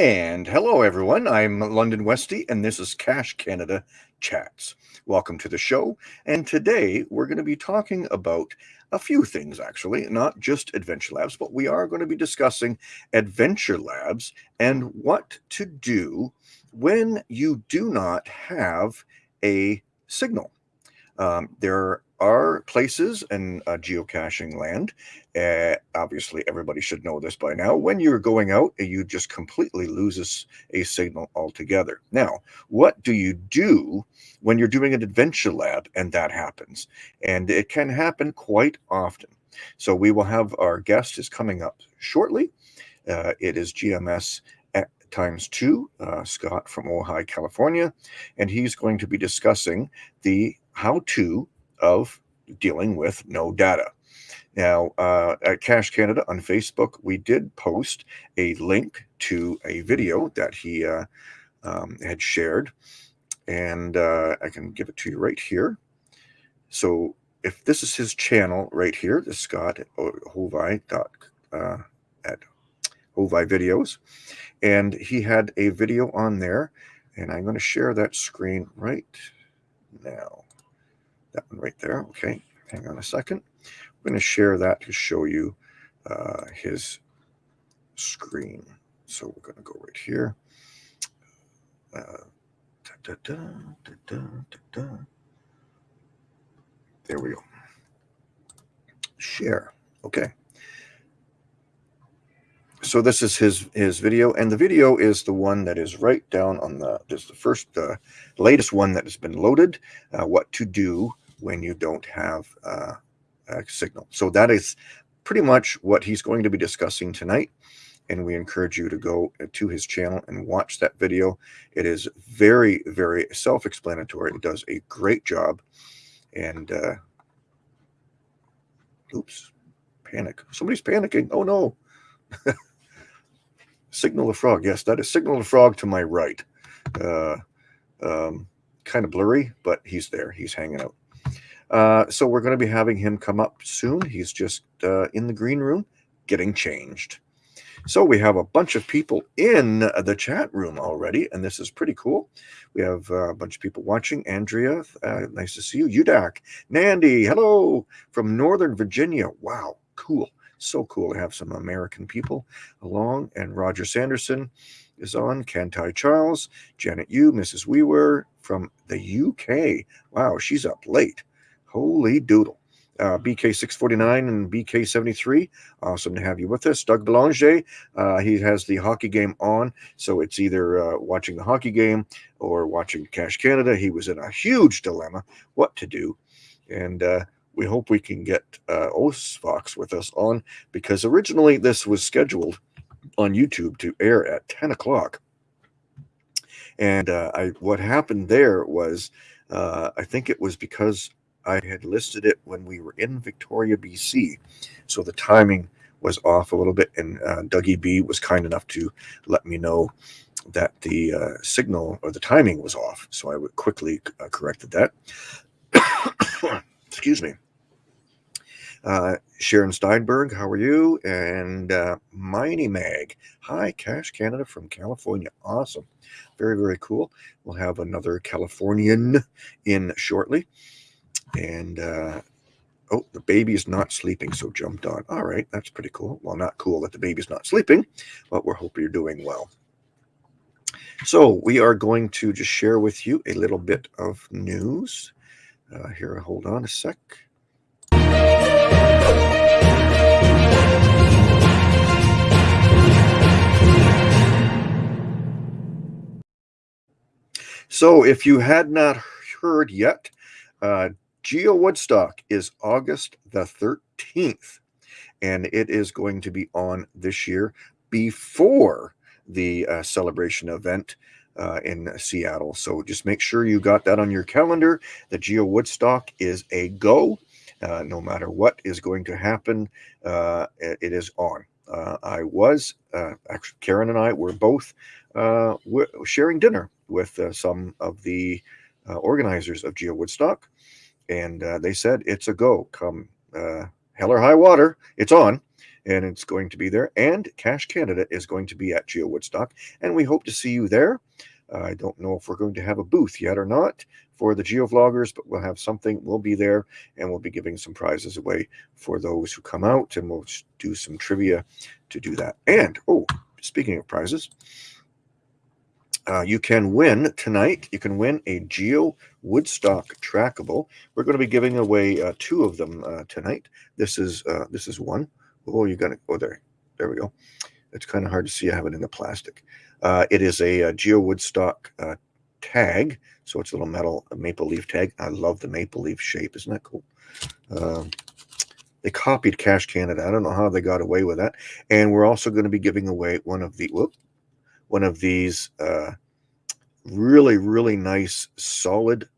And hello, everyone. I'm London Westy, and this is Cache Canada Chats. Welcome to the show. And today we're going to be talking about a few things, actually, not just Adventure Labs, but we are going to be discussing Adventure Labs and what to do when you do not have a signal. Um, there are places in uh, geocaching land. Uh, obviously, everybody should know this by now. When you're going out, you just completely loses a signal altogether. Now, what do you do when you're doing an adventure lab and that happens? And it can happen quite often. So we will have our guest is coming up shortly. Uh, it is GMS times two, uh, Scott from Ojai, California, and he's going to be discussing the how-to of dealing with no data. Now, uh, at Cache Canada on Facebook, we did post a link to a video that he uh, um, had shared, and uh, I can give it to you right here. So, if this is his channel right here, the Scott Ojai uh, at Ojai Videos, and he had a video on there, and I'm going to share that screen right now. That one right there. Okay, hang on a second. I'm going to share that to show you uh, his screen. So we're going to go right here. Uh, da, da, da, there we go. Share. Okay. So this is his his video, and the video is the one that is right down on the. Is the first, uh, latest one that has been loaded. Uh, what to do when you don't have uh, a signal. So that is pretty much what he's going to be discussing tonight. And we encourage you to go to his channel and watch that video. It is very, very self-explanatory. It does a great job. And, uh, oops, panic. Somebody's panicking. Oh, no. Signal the frog. Yes, that is Signal the frog to my right. Uh, um, kind of blurry, but he's there. He's hanging out. Uh, so we're going to be having him come up soon. He's just uh, in the green room getting changed. So we have a bunch of people in the chat room already, and this is pretty cool. We have uh, a bunch of people watching. Andrea, uh, nice to see you. Udak, Nandy, hello from Northern Virginia. Wow, cool. So cool to have some American people along. And Roger Sanderson is on. Kantai Charles, Janet Yu, Mrs. Wewer from the UK. Wow, she's up late. Holy doodle. Uh, BK649 and BK73. Awesome to have you with us. Doug Belanger, uh, he has the hockey game on. So it's either uh, watching the hockey game or watching Cache Canada. He was in a huge dilemma what to do. And uh, we hope we can get uh, Osfox with us on because originally this was scheduled on YouTube to air at 10 o'clock. And uh, I, what happened there was, uh, I think it was because I had listed it when we were in Victoria, BC. So the timing was off a little bit, and uh, Dougie B was kind enough to let me know that the uh, signal or the timing was off. So I quickly uh, corrected that. Excuse me. Uh, Sharon Steinberg, how are you? And uh, Miney Mag, hi, Cache Canada from California. Awesome. Very, very cool. We'll have another Californian in shortly. And uh, oh, the baby is not sleeping, so jumped on. All right, that's pretty cool. Well, not cool that the baby's not sleeping, but we're hoping you're doing well. So we are going to just share with you a little bit of news. Uh, here, hold on a sec. So if you had not heard yet, uh, Geo Woodstock is August the 13th, and it is going to be on this year before the uh, celebration event uh, in Seattle. So just make sure you got that on your calendar. The Geo Woodstock is a go. Uh, no matter what is going to happen, uh, it is on. Uh, I was, uh, actually, Karen and I were both sharing dinner with some of the organizers of Geo Woodstock and uh, they said it's a go. Come uh, hell or high water, it's on. and it's going to be there. And Cache Canada is going to be at Geo Woodstock, and we hope to see you there. I don't know if we're going to have a booth yet or not for the Geo Vloggers, but we'll have something. We'll be there, and we'll be giving some prizes away for those who come out, and we'll do some trivia to do that. And oh, speaking of prizes, uh, you can win tonight. You can win a Geo Woodstock trackable. We're going to be giving away uh, two of them uh, tonight. This is uh, this is one. Oh, you got it. Oh, there, there we go. It's kind of hard to see. I have it in the plastic. Uh, it is a, a Geo Woodstock uh, tag, so it's a little metal maple leaf tag. I love the maple leaf shape. Isn't that cool? Um, they copied Cache Canada. I don't know how they got away with that. And we're also going to be giving away one of the whoop, one of these uh, really, really nice, solid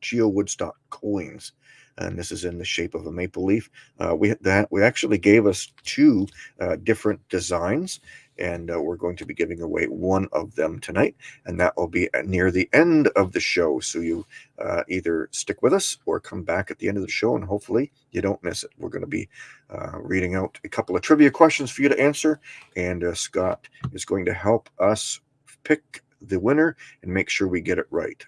Geo Woodstock coins. And this is in the shape of a maple leaf. Uh, we that we actually gave us two uh, different designs, and uh, we're going to be giving away one of them tonight, and that will be near the end of the show. So you uh, either stick with us or come back at the end of the show, and hopefully you don't miss it. We're going to be uh, reading out a couple of trivia questions for you to answer, and uh, Scott is going to help us pick the winner and make sure we get it right.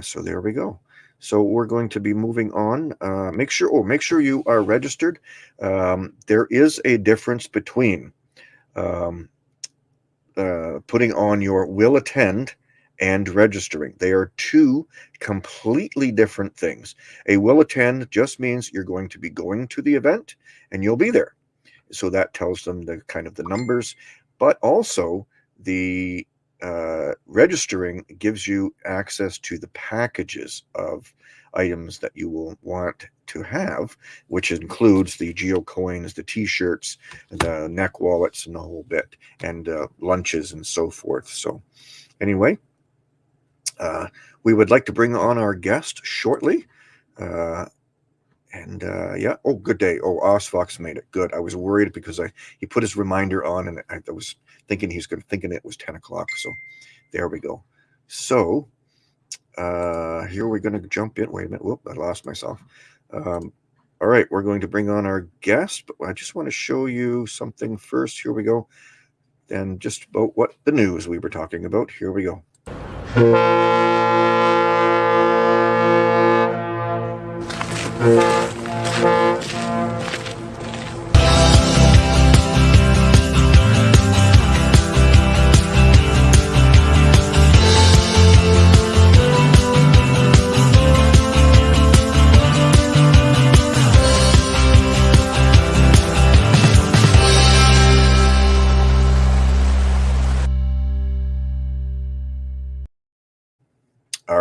So there we go. So we're going to be moving on. Uh, make sure, oh, make sure you are registered. Um, there is a difference between um, uh, putting on your will attend and registering. They are two completely different things. A will attend just means you're going to be going to the event and you'll be there. So that tells them the kind of the numbers, but also the uh, registering gives you access to the packages of items that you will want to have, which includes the geo coins, the t-shirts, the neck wallets, and the whole bit, and uh, lunches and so forth. So, anyway, uh, we would like to bring on our guest shortly. Uh, and uh, yeah, oh, good day. Oh, Osfox made it. Good. I was worried because I he put his reminder on, and I, I was thinking he's going to thinking it was 10 o'clock. So there we go. So uh, here we're going to jump in. Wait a minute. Whoop, I lost myself. Um, all right, we're going to bring on our guest, but I just want to show you something first. Here we go. And just about what the news we were talking about. Here we go.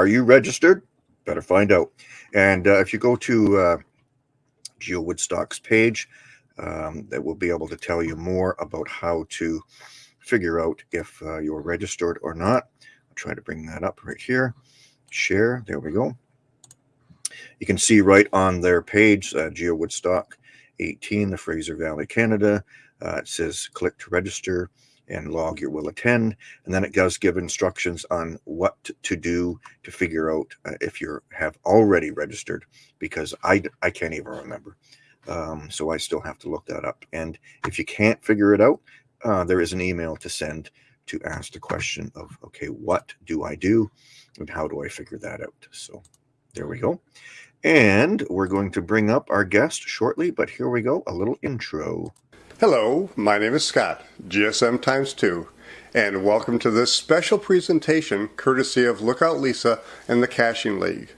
Are you registered? Better find out. And uh, if you go to uh, Geo Woodstock's page, um, that will be able to tell you more about how to figure out if uh, you're registered or not. I'll try to bring that up right here. Share. There we go. You can see right on their page, uh, Geo Woodstock 18, the Fraser Valley, Canada. Uh, it says click to register and log your will attend. And then it does give instructions on what to do to figure out uh, if you have already registered, because I, I can't even remember. Um, so I still have to look that up. And if you can't figure it out, uh, there is an email to send to ask the question of, okay, what do I do? And how do I figure that out? So there we go. And we're going to bring up our guest shortly, but here we go, a little intro. Hello, my name is Scott, GSM times 2, and welcome to this special presentation courtesy of Lookout Lisa and the Caching League.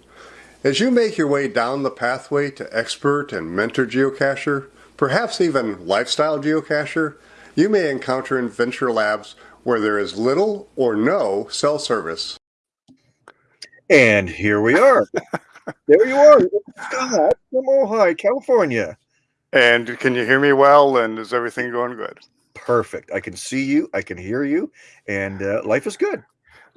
As you make your way down the pathway to expert and mentor geocacher, perhaps even lifestyle geocacher, you may encounter Adventure Labs where there is little or no cell service. And here we are. there you are, Scott from Ojai, California. And can you hear me well? And is everything going good? Perfect. I can see you. I can hear you, and uh, life is good.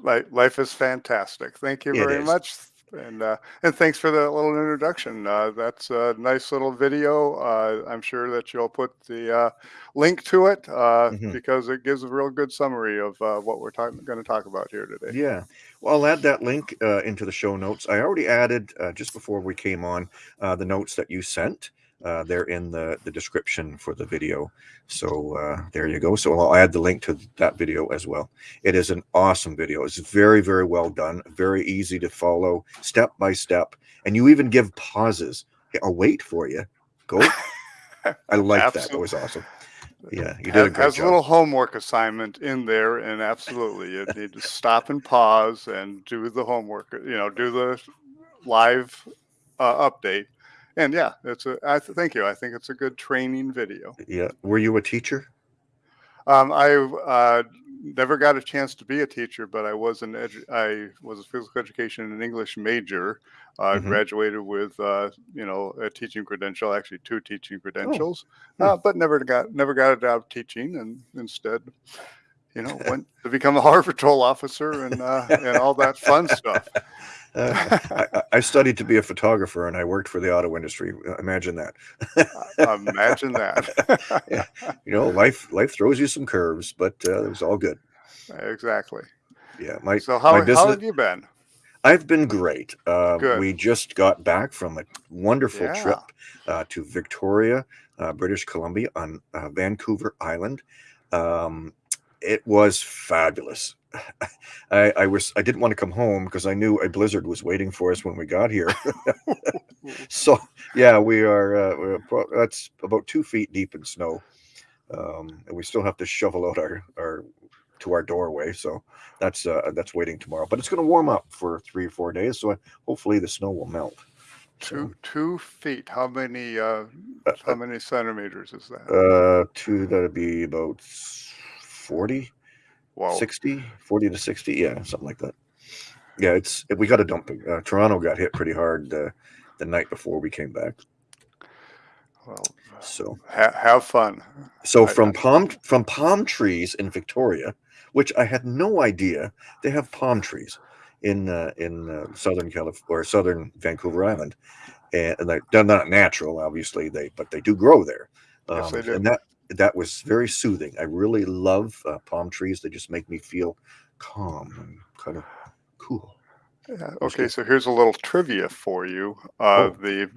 Life, life is fantastic. Thank you very much, and uh, and thanks for the little introduction. Uh, that's a nice little video. Uh, I'm sure that you'll put the uh, link to it uh, mm-hmm. because it gives a real good summary of what we're going to talk about here today. Yeah. Well, I'll add that link into the show notes. I already added just before we came on the notes that you sent. Uh, they're in the, the description for the video. So uh, there you go. So I'll add the link to that video as well. It is an awesome video. It's very, very well done, very easy to follow step by step. And you even give pauses. I'll wait for you. Go. I like that. That was awesome. Yeah, you did has, a great has job. a little homework assignment in there, and absolutely, you need to stop and pause and do the homework. You know, do the live uh, update, and yeah, it's a. I th- thank you. I think it's a good training video. Yeah. Were you a teacher? Um, I uh, never got a chance to be a teacher, but I was an edu- I was a physical education and English major. I Mhm. graduated with uh, you know a teaching credential, actually two teaching credentials, Hmm. uh, but never got never got a job teaching, and instead, you know, went to become a Harbor Patrol officer and uh, and all that fun stuff. Uh, I, I- studied to be a photographer and I worked for the auto industry. Uh, Imagine that. Imagine that. Yeah. You know, life life throws you some curves, but uh, it was all good. exactly. Yeah, my So how, my how have you been? I've been great. Uh, Good. we just got back from a wonderful Yeah. trip uh, to Victoria, uh, British Columbia, on uh, Vancouver Island. Um, it was fabulous. I, I was I didn't want to come home because I knew a blizzard was waiting for us when we got here. so yeah, we are. Uh, we're that's about two feet deep in snow, um, and we still have to shovel out our our to our doorway. So that's uh, that's waiting tomorrow. But it's going to warm up for three or four days, so hopefully the snow will melt. Two two feet. How many uh, Uh, how many centimeters is that? Uh, two that'd be about 40, Wow. 60, 40 to 60. Yeah, something like that. Yeah, it's we got a dumping. Uh, Toronto got hit pretty hard uh, the night before we came back. Well, So ha- have fun. so I- from palm from palm trees in Victoria, which I had no idea they have palm trees in uh, in uh, southern California or southern Vancouver Island, and, and they, they're not natural, obviously they but they do grow there. Yes, they do. And that that was very soothing. I really love uh, palm trees. They just make me feel calm and kind of cool. Yeah, okay, so here's a little trivia for you. Uh, Oh. The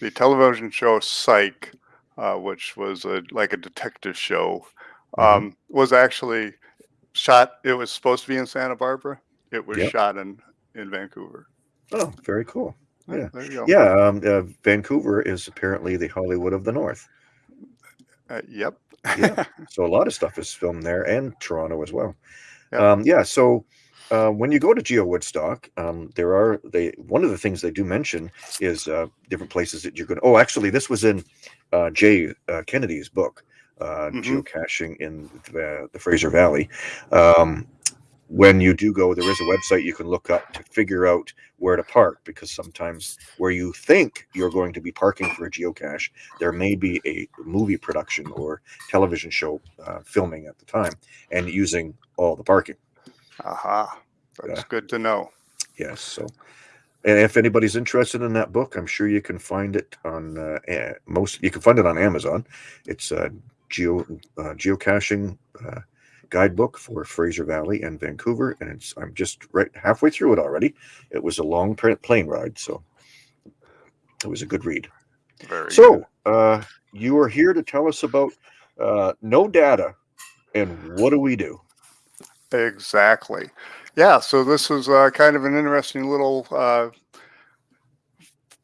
the television show Psych, uh, which was a, like a detective show, Mhm. um, was actually shot. It was supposed to be in Santa Barbara. It was Yep. shot in in Vancouver. Oh, very cool. Yeah. there you go. Yeah, um, uh, Vancouver is apparently the Hollywood of the North. Uh, yep. Yeah. So a lot of stuff is filmed there, and Toronto as well. Yep. Um, yeah. So uh, when you go to Geo Woodstock, um, there are they one of the things they do mention is uh, different places that you're going. Oh, actually, this was in uh, Jay uh, Kennedy's book, uh, Mhm. geocaching in the, the Fraser Valley. Um, when you do go, there is a website you can look up to figure out where to park because sometimes where you think you're going to be parking for a geocache, there may be a movie production or television show uh, filming at the time and using all the parking. Aha. That's Yeah. good to know. Yes. So, and if anybody's interested in that book, I'm sure you can find it on uh, most. You can find it on Amazon. It's a geo uh, geocaching uh, guidebook for Fraser Valley and Vancouver, and it's I'm just right halfway through it already. It was a long plane ride, so it was a good read. Very So, uh, you are here to tell us about uh, no data and what do we do? Exactly. Yeah. So this is uh, kind of an interesting little uh,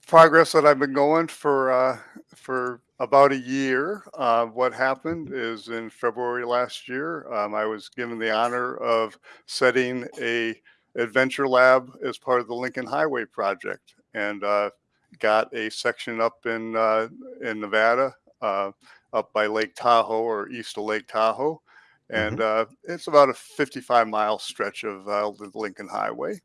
progress that I've been going for uh, for about a year. Uh, what happened is in February last year, um, I was given the honor of setting a adventure lab as part of the Lincoln Highway project, and uh, got a section up in uh, in Nevada, uh, up by Lake Tahoe or east of Lake Tahoe. And uh, it's about a 55 mile stretch of uh, the Lincoln Highway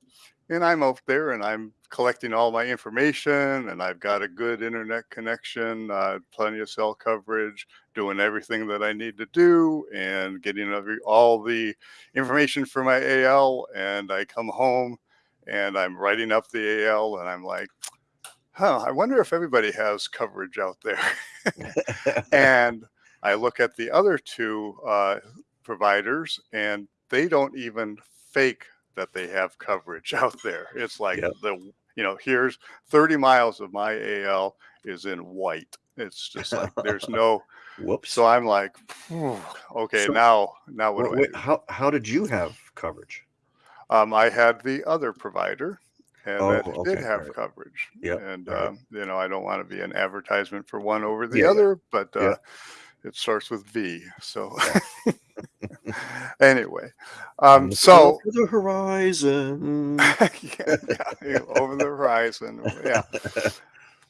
and I'm out there and I'm collecting all my information and I've got a good internet connection, uh, plenty of cell coverage, doing everything that I need to do and getting every, all the information for my AL. And I come home and I'm writing up the AL and I'm like, huh, I wonder if everybody has coverage out there. and I look at the other two uh, providers and they don't even fake that they have coverage out there. It's like Yep. the you know, here's 30 miles of my AL is in white. It's just like there's no. Whoops. So I'm like, okay, So- now now what Wait, do I wait, do? how how did you have coverage? Um, I had the other provider, and Oh, that okay, did have alright. coverage. Yep, And alright. um, you know, I don't want to be an advertisement for one over the Yeah, yeah. other, but uh, Yeah. it starts with V. So anyway, um, so over the horizon. yeah, yeah, over the horizon. Yeah.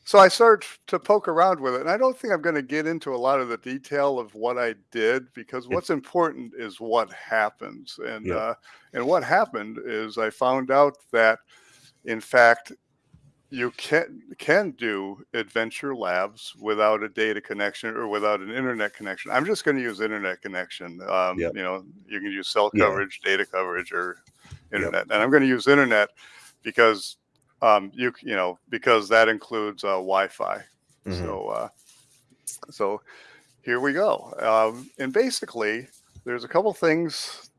So I started to poke around with it, and I don't think I'm going to get into a lot of the detail of what I did because what's important is what happens. And Yeah. uh, and what happened is I found out that, in fact, you can can do adventure labs without a data connection or without an internet connection. I'm just going to use internet connection. Um, Yep. You know, you can use cell Yeah. coverage, data coverage, or internet. And I'm going to use internet because um, you you know because that includes uh, Wi-Fi. Mhm. So uh, so here we go. Um, and basically, there's a couple things.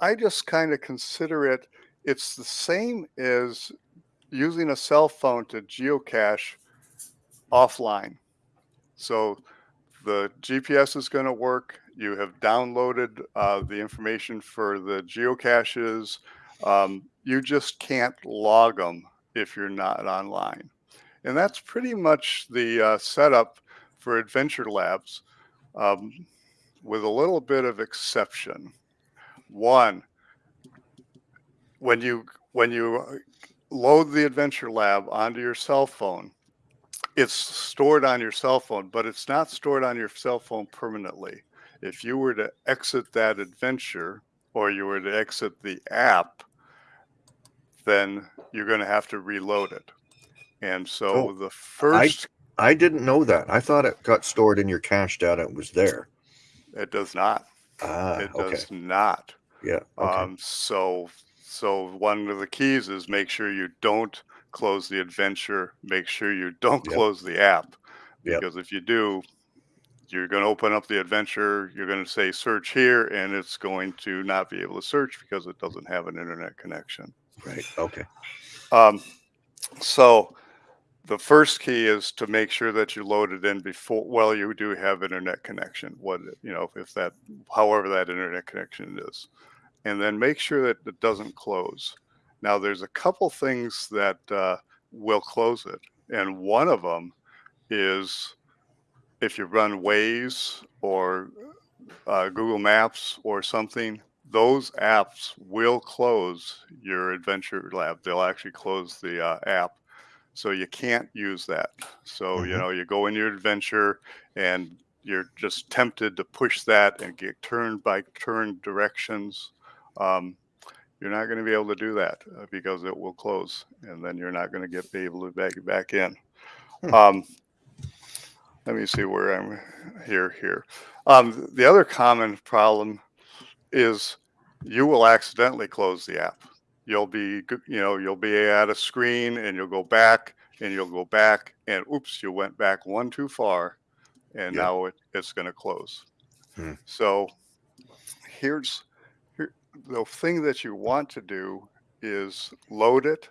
I just kind of consider it. It's the same as using a cell phone to geocache offline. So the GPS is going to work. You have downloaded uh, the information for the geocaches. Um, you just can't log them if you're not online. And that's pretty much the uh, setup for Adventure Labs, um, with a little bit of exception. One, when you when you load the Adventure Lab onto your cell phone, it's stored on your cell phone, but it's not stored on your cell phone permanently. If you were to exit that adventure or you were to exit the app, then you're going to have to reload it. And so Oh, the first, I didn't know that. I thought it got stored in your cache data. It was there. it does not. Ah, it okay. does not. Yeah. Okay. Um, so, so one of the keys is make sure you don't close the adventure. Make sure you don't Yep. close the app, Yep. because if you do, you're going to open up the adventure. You're going to say search here, and it's going to not be able to search because it doesn't have an internet connection. right. Okay. Um, so the first key is to make sure that you load it in before. Well, you do have internet connection. What you know, if that, however that internet connection is, and then make sure that it doesn't close. Now, there's a couple things that uh, will close it, and one of them is if you run Waze or uh, Google Maps or something. Those apps will close your Adventure Lab. They'll actually close the uh, app, so you can't use that. So you Mhm. know, you go in your adventure and you're just tempted to push that and get turn by turn directions. Um, you're not going to be able to do that uh, because it will close, and then you're not going to get be able to back back in. Hmm. Um, let me see where I'm here. Here, um, the other common problem is you will accidentally close the app. You'll be, you know, you'll be at a screen and you'll go back and you'll go back and oops, you went back one too far, and Yeah. now it, it's going to close. Hmm. So here's here, the thing that you want to do is load it,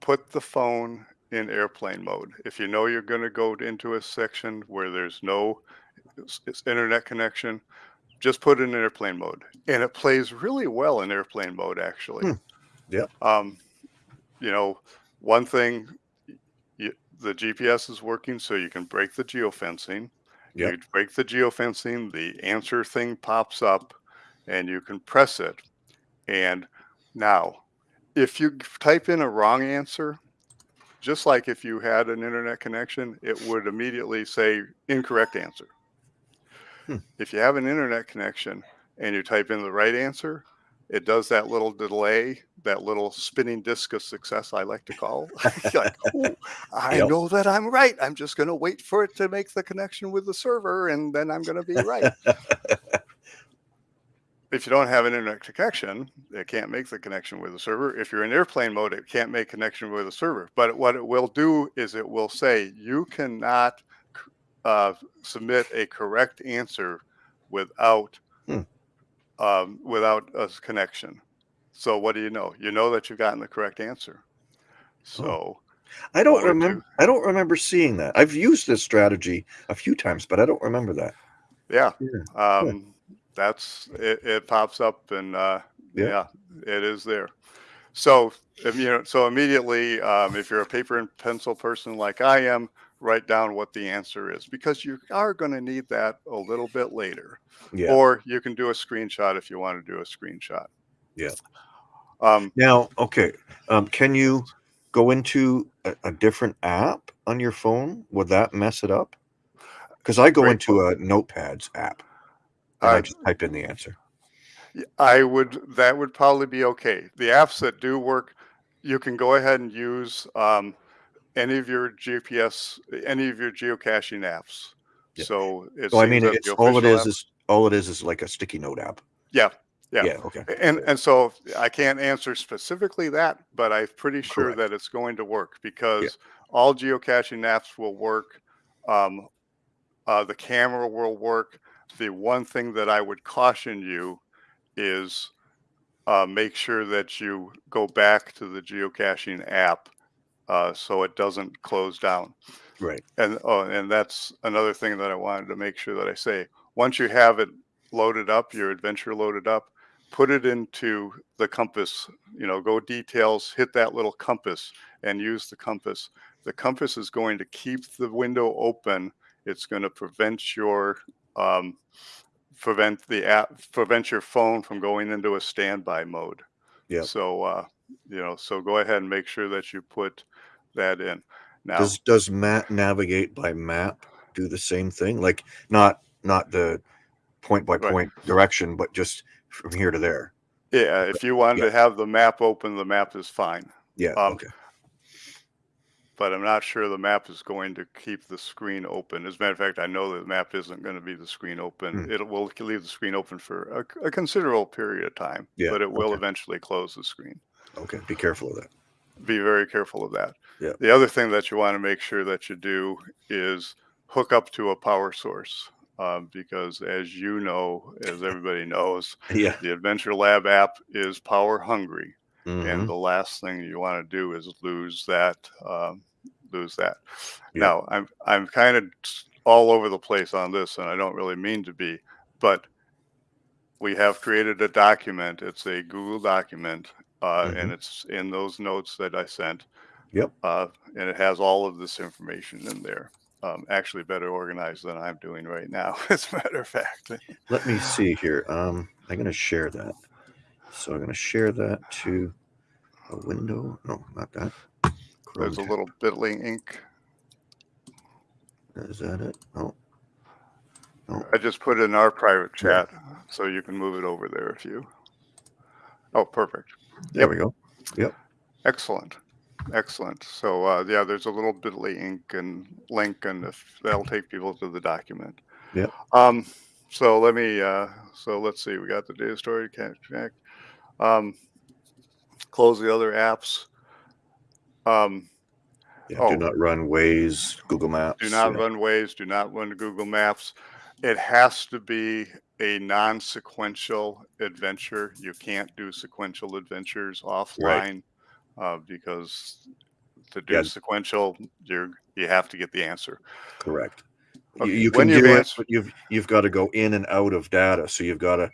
put the phone in airplane mode. If you know you're going to go into a section where there's no s- s- internet connection, just put it in airplane mode, and it plays really well in airplane mode. Actually, Hmm. Yep. Um, you know, one thing, y the GPS is working, so you can break the geofencing. Yep. You break the geofencing, the answer thing pops up, and you can press it. And now, if you type in a wrong answer, just like if you had an internet connection, it would immediately say incorrect answer. Hmm. If you have an internet connection and you type in the right answer, it does that little delay, that little spinning disc of success, I like to call. Like, "Ooh, I Yep. know that I'm right. I'm just going to wait for it to make the connection with the server, and then I'm going to be right. if you don't have an internet connection, it can't make the connection with the server. If you're in airplane mode, it can't make connection with the server. But what it will do is it will say you cannot uh, submit a correct answer without Hmm. um, without a connection. So what do you know? You know that you've gotten the correct answer. So I don't remember. I don't remember seeing that. I've used this strategy a few times, but I don't remember that. Yeah. Yeah. Um, that's it, it pops up and uh, Yeah. yeah. it is there. So if you know, so immediately, um, if you're a paper and pencil person like I am, write down what the answer is because you are going to need that a little bit later. Yeah. Or you can do a screenshot if you want to do a screenshot. Yeah. Um, Now, okay, um, can you go into a, a different app on your phone? Would that mess it up? Because I go into a Notepads app and I just type in the answer. I would that would probably be okay. The apps that do work, you can go ahead and use um, any of your GPS, any of your geocaching apps. Yeah. So So I mean, it's all it official is all it is is like a sticky note app. yeah, yeah. okay. And and so I can't answer specifically that, but I'm pretty sure Correct. that it's going to work because all geocaching apps will work. Um, uh, the camera will work. The one thing that I would caution you is uh, make sure that you go back to the geocaching app uh, so it doesn't close down. Right. And oh, and that's another thing that I wanted to make sure that I say. Once you have it loaded up, your adventure loaded up, put it into the compass. You know, go details, hit that little compass, and use the compass. The compass is going to keep the window open. It's going to prevent your um, prevent the app prevent your phone from going into a standby mode. Yeah. So uh, you know, so go ahead and make sure that you put that in. Now, Does does Matt navigate by map do the same thing? Like not not the point by Right. point direction, but just from here to there. yeah, if you wanted Yeah. to have the map open, the map is fine. Yeah. Um, okay. But I'm not sure the map is going to keep the screen open. As a matter of fact, I know that the map isn't going to be the screen open. Hmm. It will leave the screen open for a, a considerable period of time, Yeah, but it will okay. eventually close the screen. Okay. Be careful of that. be very careful of that. Yeah. The other thing that you want to make sure that you do is hook up to a power source. Um, because as you know, as everybody knows, Yeah. the Adventure Lab app is power hungry, Mhm. and the last thing you want to do is lose that. Um, lose that. Yeah. Now, I'm I'm kind of all over the place on this, and I don't really mean to be, but we have created a document. It's a Google document, uh, and it's in those notes that I sent. Mm-hmm. Yep. Uh, and it has all of this information in there. Um, actually, better organized than I'm doing right now, as a matter of fact. Let me see here. Um, I'm going to share that. So I'm going to share that to a window. No, not that. There's a little Bitly ink. Is that it? Oh, I just put it in our private chat, so you can move it over there if you. Oh, perfect. there Yep. we go. Yep. Excellent. Excellent. So uh, yeah, there's a little Bitly ink and link, and if that'll take people to the document. Yep. Um. So let me. Uh, so let's see. We got the data storage connect. Um. Close the other apps. Um. Yeah. Oh. Do not run Waze, Google Maps. Do not yeah. run Waze. Do not run Google Maps. It has to be a non-sequential adventure. You can't do sequential adventures offline uh, because to do Yeah. sequential, you're you have to get the answer. Correct. You, Okay, you when can you've do it, but you've you've got to go in and out of data. So you've got to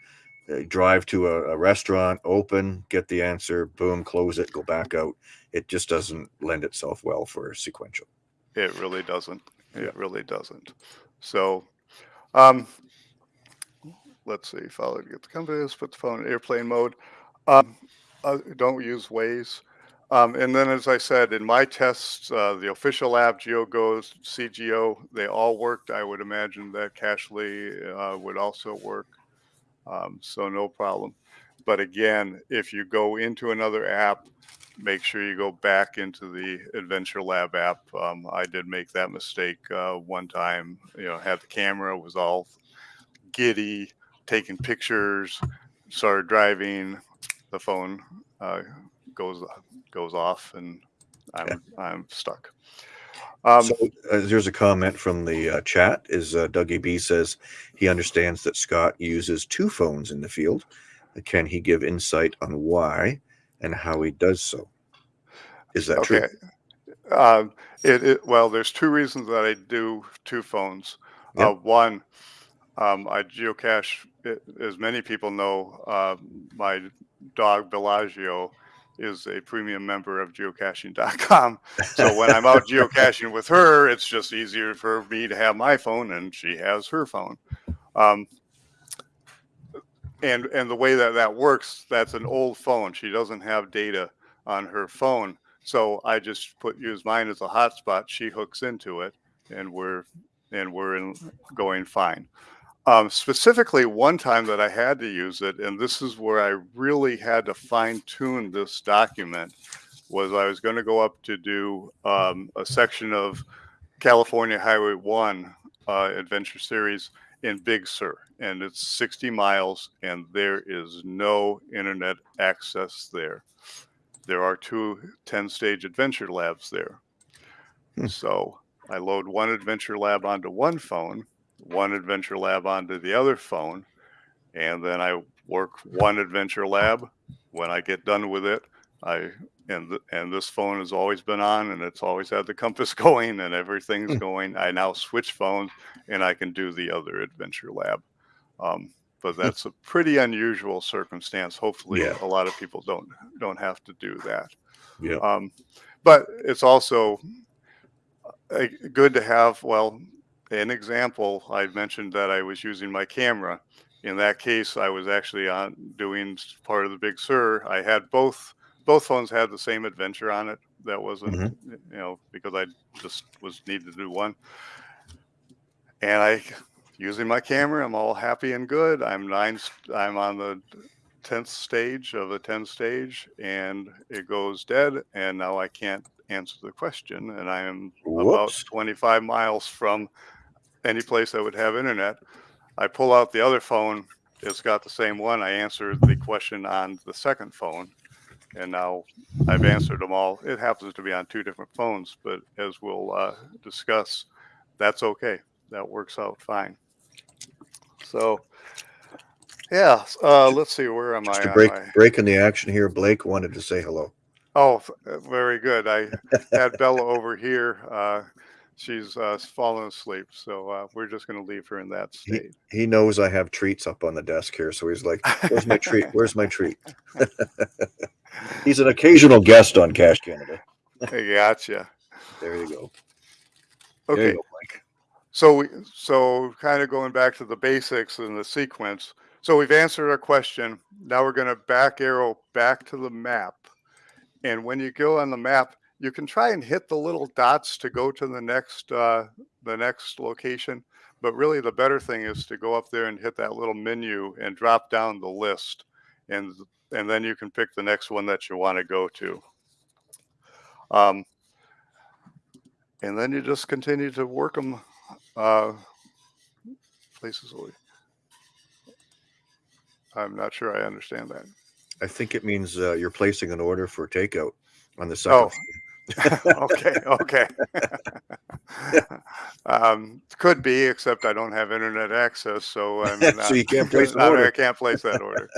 uh, drive to a, a restaurant, open, get the answer, boom, close it, go back out. It just doesn't lend itself well for sequential. It really doesn't. It Yeah. really doesn't. So, um, let's see. Follow to get the compass. Put the phone in airplane mode. Um, uh, don't use Waze. Um, and then, as I said, in my tests, uh, the official app, GeoGoes, c:geo, they all worked. I would imagine that Cachly uh, would also work. Um, so no problem. But again, if you go into another app, make sure you go back into the Adventure Lab app. Um, I did make that mistake uh, one time. You know, had the camera was all giddy, taking pictures, started driving, the phone uh, goes goes off, and I'm I'm stuck. Um, so uh, there's a comment from the uh, chat. Is uh, Dougie B says he understands that Scott uses two phones in the field. Can he give insight on why and how he does so? Is that okay. true? Um, it, it well, there's two reasons that I do two phones. Yep. Uh, one, um, I geocache, it, as many people know, uh, my dog Bellagio is a premium member of geocaching.com. So when I'm out geocaching with her, it's just easier for me to have my phone and she has her phone. Um, and and the way that that works, that's an old phone. She doesn't have data on her phone, so I just put use mine as a hotspot. She hooks into it, and we're and we're in, going fine. Um, specifically, one time that I had to use it, and this is where I really had to fine tune this document, was I was going to go up to do um, a section of California Highway 1 uh, adventure series in Big Sur, and it's 60 miles, and there is no internet access there. There are two 10 stage adventure labs there. Hmm. So I load one adventure lab onto one phone, one adventure lab onto the other phone, and then I work one adventure lab. When I get done with it, I and th- and this phone has always been on and it's always had the compass going and everything's Hmm. going. I now switch phones and I can do the other adventure lab. Um, but that's a pretty unusual circumstance. Hopefully, Yeah. a lot of people don't don't have to do that. Yeah. Um, but it's also uh, good to have. Well, an example. I mentioned that I was using my camera. In that case, I was actually on doing part of the Big Sur. I had both both phones had the same adventure on it. That wasn't Mhm. you know because I just was needed to do one. And I using my camera, I'm all happy and good. I'm nine. I'm on the tenth stage of a ten stage, and it goes dead. And now I can't answer the question, and I am about 25 miles from any place that would have internet. I pull out the other phone. It's got the same one. I answer the question on the second phone, and now I've answered them all. It happens to be on two different phones, but as we'll uh, discuss, that's okay. That works out fine. So, yeah. Uh, let's see. Where am Just I? break my- break in the action here, Blake wanted to say hello. Oh, uh, very good. I had Bella over here. Uh, she's uh, fallen asleep, so uh, we're just going to leave her in that He, state. he knows I have treats up on the desk here, so he's like, "Where's my treat? Where's my treat?" he's an occasional guest on Cache Canada. I gotcha. There you go. There you Okay, go, Blake. so we, so kind of going back to the basics and the sequence. So we've answered our question. Now we're going to back arrow back to the map, and when you go on the map, you can try and hit the little dots to go to the next uh, the next location. But really, the better thing is to go up there and hit that little menu and drop down the list, and and then you can pick the next one that you want to go to. Um, and then you just continue to work them uh, places. where- I'm not sure I understand that. I think it means uh, you're placing an order for takeout on the second. Oh. okay, okay. um, could be, except I don't have internet access, so not, So you can't place an order. I can't place that order.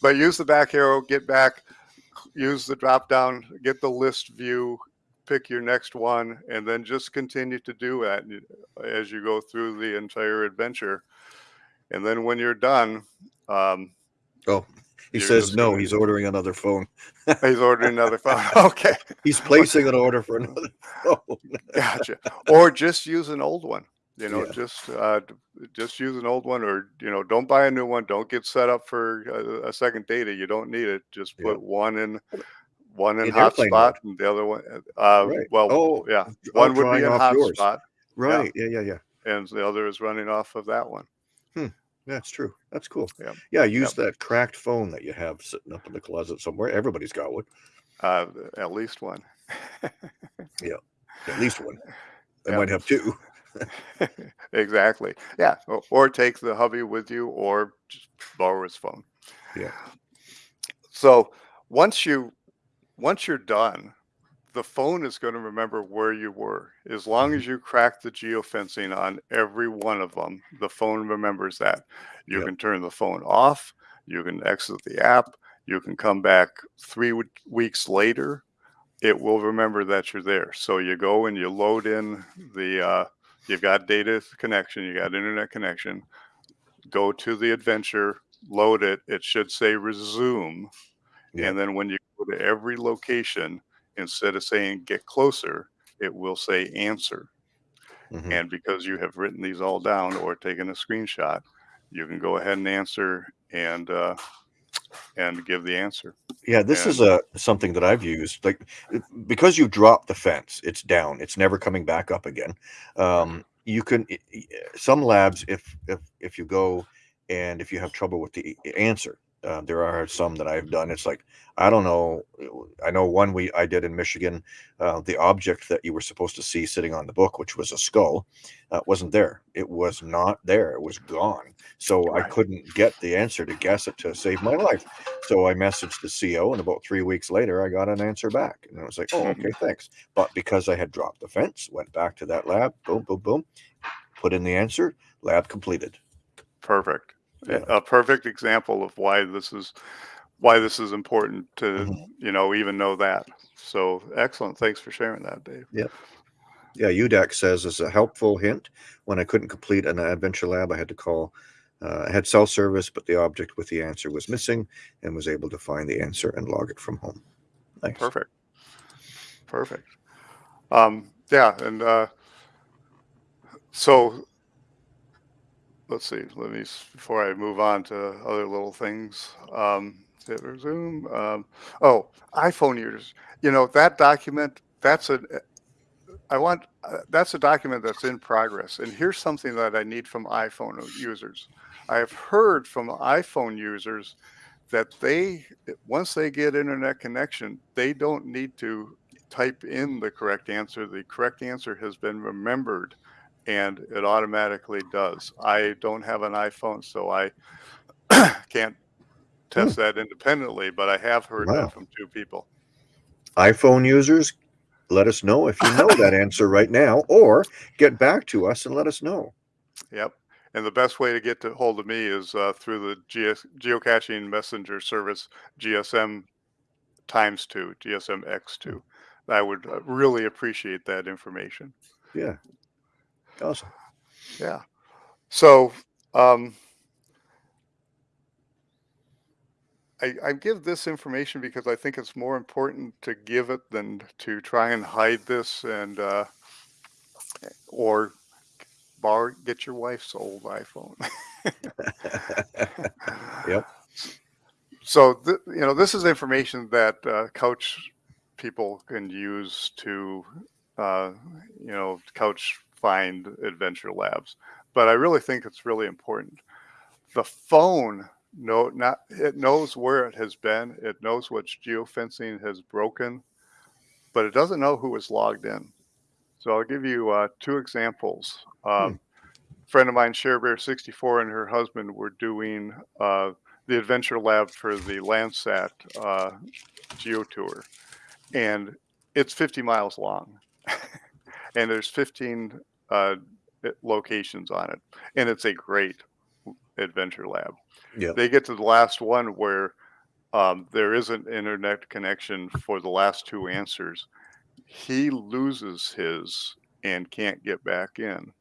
but use the back arrow, get back, use the drop down, get the list view, pick your next one, and then just continue to do that as you go through the entire adventure. And then when you're done, um, Oh, he You're says no. He's ordering another phone. he's ordering another phone. okay. He's placing an order for another phone. gotcha or just use an old one you know Yeah. just uh just use an old one or you know don't buy a new one don't get set up for a, a second data you don't need it just Yeah. put one in one in In hotspot and the other one uh Right. well Oh, yeah one would be in hotspot Right. Yeah. Yeah. Yeah. and the other is running off of that one That's true. That's cool. Yep. Yeah. Use that cracked phone that you have sitting up in the closet somewhere. Everybody's got one. uh at least one yeah. At least one. I Yeah. might have two. exactly yeah or, or take the hubby with you or just borrow his phone Yeah. so once you once you're done the phone is going to remember where you were as long Mhm. as you crack the geofencing on every one of them the phone remembers that you Yep. can turn the phone off you can exit the app you can come back three w- weeks later it will remember that you're there. So you go and you load in the, uh, you've got data connection, you got internet connection, go to the adventure, load it. It should say resume. Yeah. And then when you go to every location, instead of saying get closer, it will say answer. Mhm. And because you have written these all down or taken a screenshot, you can go ahead and answer and uh, and give the answer. Yeah, this is a something that I've used. Like uh, because you've dropped the fence, it's down. It's never coming back up again. Um, you can some labs if if if you go and if you have trouble with the answer, uh, there are some that I've done. It's like I don't know. I know one we I did in Michigan. Uh, the object that you were supposed to see sitting on the book, which was a skull, uh, wasn't there. It was not there. It was gone. So I couldn't get the answer to guess it to save my life. So I messaged the CO, and about three weeks later, I got an answer back, and I was like, "Oh, okay, thanks." But because I had dropped the fence, went back to that lab, boom, boom, boom, put in the answer, lab completed. Perfect. Yeah. A perfect example of why this is why this is important to Mhm. you know even know that. So excellent. Thanks for sharing that, Dave. Yeah, Yeah, UDAC says as a helpful hint, when I couldn't complete an adventure lab, I had to call. Uh, I had cell service, but the object with the answer was missing, and was able to find the answer and log it from home. Nice. Perfect. Perfect. Um, yeah, and uh, so let's see. Let me before I move on to other little things. Um, hit resume. Um, oh, iPhone users. You know that document. That's a. I want. Uh, that's a document that's in progress. And here's something that I need from iPhone users. I have heard from iPhone users that they once they get internet connection, they don't need to type in the correct answer. The correct answer has been remembered and it automatically does. I don't have an iPhone, so I can't test that independently, but I have heard Wow. that from two people. iPhone users, let us know if you know that answer right now, or get back to us and let us know. Yep. And the best way to get to hold of me is uh, through the GS, geocaching messenger service, GSM times two, GSM X2. I would uh, really appreciate that information. Yeah. Awesome. Yeah. So um, I, I give this information because I think it's more important to give it than to try and hide this and uh, or borrow get your wife's old iPhone. Yep. So th- you know this is information that uh, coach people can use to uh, you know coach find adventure labs. But I really think it's really important. The phone no not it knows where it has been. It knows which geofencing has broken, but it doesn't know who was logged in. So I'll give you uh, two examples. Um, Friend of mine, ShareBear 64, and her husband were doing uh, the adventure lab for the Landsat uh, Geo Tour, and it's 50 miles long, and there's 15 uh, locations on it, and it's a great adventure lab. Yep. They get to the last one where um, there isn't internet connection for the last two answers. He loses his and can't get back in,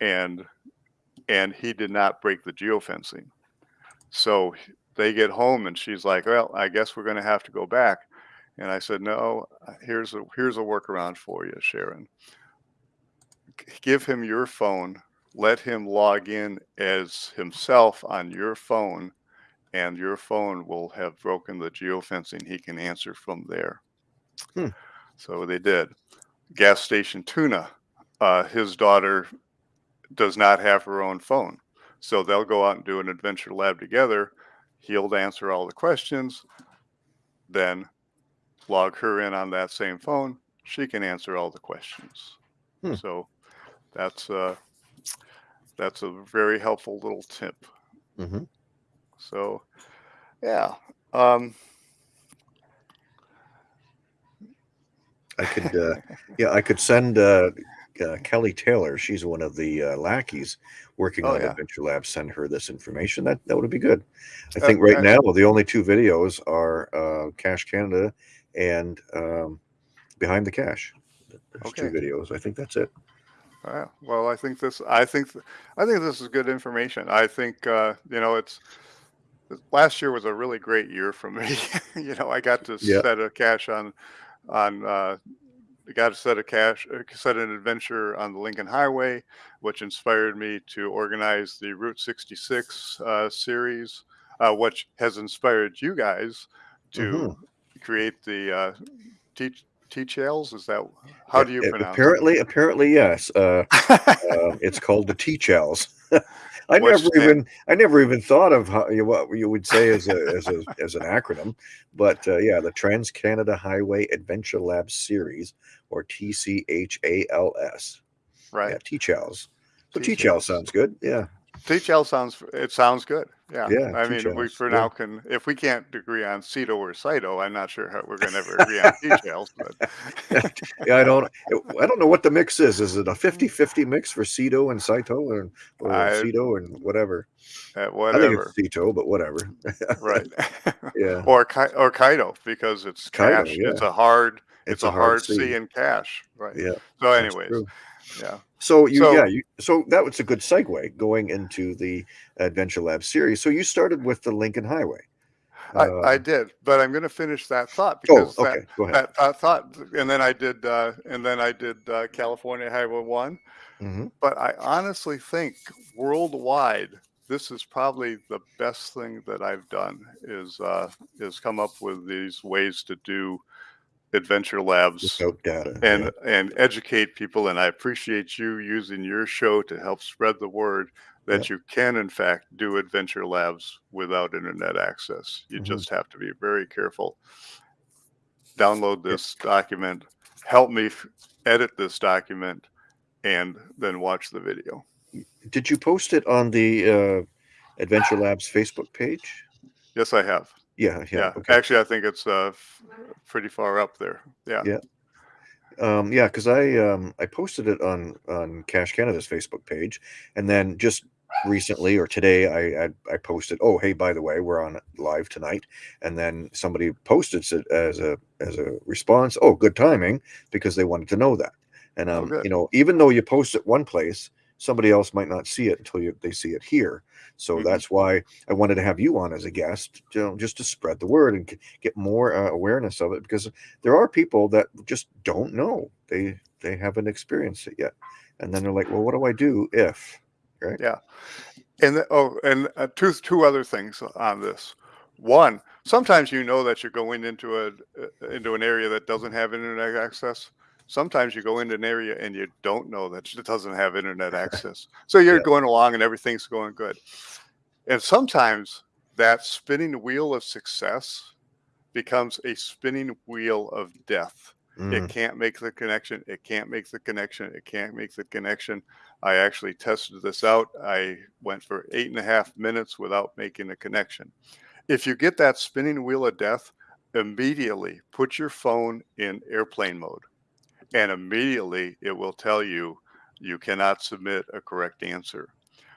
and and he did not break the geofencing. So they get home and she's like, "Well, I guess we're going to have to go back." And I said, "No, here's a here's a workaround for you, Sharon. Give him your phone, let him log in as himself on your phone, and your phone will have broken the geofencing. He can answer from there." Hmm. So they did. Gas station tuna. Uh, his daughter does not have her own phone. So they'll go out and do an adventure lab together. He'll answer all the questions, then log her in on that same phone. She can answer all the questions. Hmm. So that's uh, that's a very helpful little tip. hmm So yeah. Um, I could, uh, yeah, I could send uh, uh, Kelly Taylor. She's one of the uh, lackeys working Oh, on yeah. Adventure Lab. Send her this information. That that would be good. I think right now the only two videos are uh, Cache Canada and um, behind the cache. There's two videos. I think that's it. Uh, well, I think this. I think. I think this is good information. I think uh, you know it's. Last year was a really great year for me. you know, I got to Yeah. set a cache on, on. Uh, got to set a cache, uh, set an adventure on the Lincoln Highway, which inspired me to organize the Route 66 uh, series, uh, which has inspired you guys to Mhm. create the uh, teach teach ales. Is that how do you pronounce? Apparently, apparently, yes. Uh, uh, it's called the T-Chels. I never even I never even thought of how, you- what you would say as a as a as an acronym, but uh, yeah, the Trans Canada Highway Adventure Lab Series, or TCHALS. right. Yeah, T-Chels. So. T-Chels sounds good. Yeah, TCL sounds it sounds good. Yeah. Yeah, I mean, we for yeah. now can if we can't agree on CETO or CITO, I'm not sure how we're going to ever agree on TCLs, but yeah. I don't I don't know what the mix is. Is it a 50-50 mix for Ceto and CITO or or I- Ceto and whatever? uh, I think whatever. it's Ceto, but whatever. right. Yeah, or or Kaido because it's Kaido, cash. yeah. It's a hard it's, a, hard C. C in cash. Right. Yeah. So anyways. Yeah. So you, So- yeah, you, so that was a good segue going into the Adventure Lab series. So you started with the Lincoln Highway. I, I Uh, did, but I'm going to finish that thought oh, because that, okay, ahead. that thought, thought and then I did uh, and then I did uh, California Highway 1 hmm but I honestly think worldwide, this is probably the best thing that I've done is uh, is come up with these ways to do adventure labs data. and yeah. and educate people. And I appreciate you using your show to help spread the word that you can in fact do adventure labs without internet access. You Mhm. just have to be very careful. Download this document, help me f- edit this document, and then watch the video. Did you post it on the uh, Adventure Labs Facebook page? Yes, I have. Yeah, yeah. Yeah. okay. Actually, I think it's uh, f- pretty far up there. Yeah. Yeah. Um, yeah, because I um, I posted it on on Cache Canada's Facebook page, and then just recently or today I, I I posted, oh hey, by the way, we're on live tonight, and then somebody posted it as a as a response. Oh, good timing, because they wanted to know that. And Oh, um, you know, even though you post it one place, somebody else might not see it until you, they see it here. So Mhm. that's why I wanted to have you on as a guest, you know, just to spread the word and get more uh, awareness of it, because there are people that just don't know they they haven't experienced it yet, and then they're like, well, what do I do if? right? Yeah, And oh, and uh, two two other things on this. One, sometimes you know that you're going into a uh, into an area that doesn't have internet access. Sometimes you go into an area and you don't know that it doesn't have internet access. So you're Yeah. going along and everything's going good. And sometimes that spinning wheel of success becomes a spinning wheel of death. Mm, It can't make the connection. It can't make the connection. It can't make the connection. I actually tested this out. I went for eight and a half minutes without making a connection. If you get that spinning wheel of death, immediately put your phone in airplane mode. And immediately it will tell you you cannot submit a correct answer.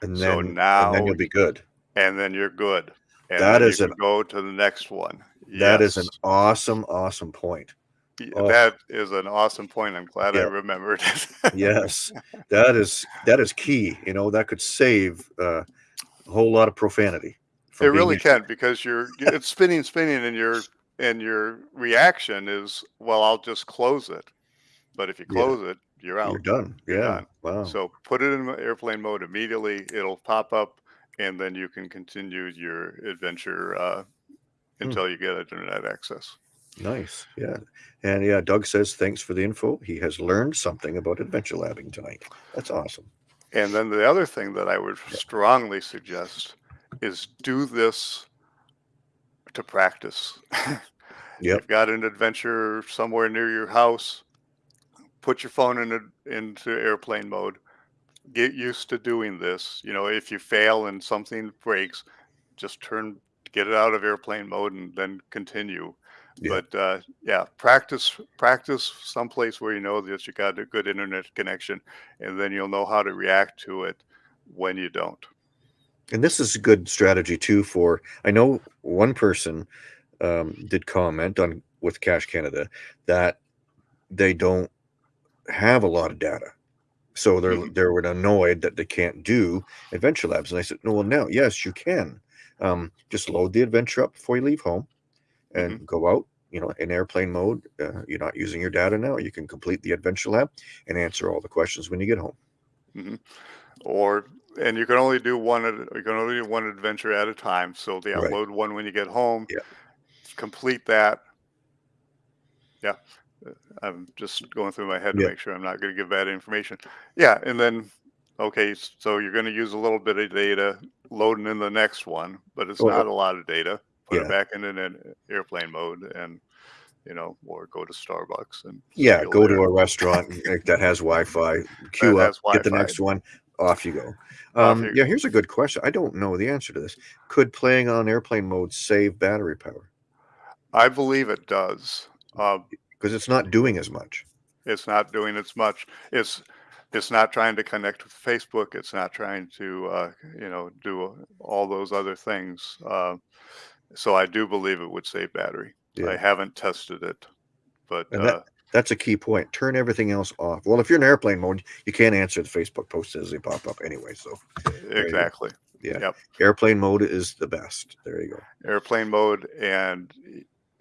and so then now and then you'll be good. And then you're good. And That then is you can an- go to the next one. That is an awesome, awesome point. Oh. That is an awesome point. I'm glad I remembered it. Yes, that is that is key. You know, that could save uh, a whole lot of profanity. it really can because you're it's spinning, spinning, and your and your reaction is, well, I'll just close it. But if you Yeah. close it, you're out. You're done. You're yeah. done. Wow. So put it in airplane mode immediately. It'll pop up, and then you can continue your adventure uh, Hmm. until you get internet access. Nice. Yeah. And yeah, Doug says thanks for the info. He has learned something about adventure labbing tonight. That's awesome. And then the other thing that I would strongly suggest is do this to practice. Yep. You've got an adventure somewhere near your house. Put your phone in a, into airplane mode. Get used to doing this. You know, if you fail and something breaks, just turn, get it out of airplane mode, and then continue. Yeah. But uh, yeah, practice, practice someplace where you know that you got a good internet connection, and then you'll know how to react to it when you don't. And this is a good strategy too for I know one person um, did comment on with Cache Canada that they don't have a lot of data. So they're Mhm. they're annoyed that they can't do adventure labs. And I said, no, well, now, yes, you can. Um, just load the adventure up before you leave home and go out. You know, in airplane mode, uh, you're not using your data now. You can complete the adventure lab and answer all the questions when you get home. or and you can only do one you can only do one adventure at a time so they Right. upload one when you get home Yeah. complete that yeah i'm just going through my head to Yeah. make sure i'm not going to give bad information yeah and then okay so you're going to use a little bit of data loading in the next one but it's Oh, not a lot of data put yeah. it back in an airplane mode and you know or go to starbucks and Yeah, go their- to a restaurant that has Wi-Fi, queue up, has get the next one, off you go. Off Um, you yeah, here's a good question. I don't know the answer to this. Could playing on airplane mode save battery power? i believe it does uh, Because it's not doing as much. it's not doing as much it's it's not trying to connect with facebook it's not trying to uh, you know do all those other things uh, so i do believe it would save battery i haven't tested it but that- uh, That's a key point. Turn everything else off. Well, if you're in airplane mode, you can't answer the Facebook posts as they pop up anyway. So exactly yeah, Yep. airplane mode is the best. There you go. airplane mode and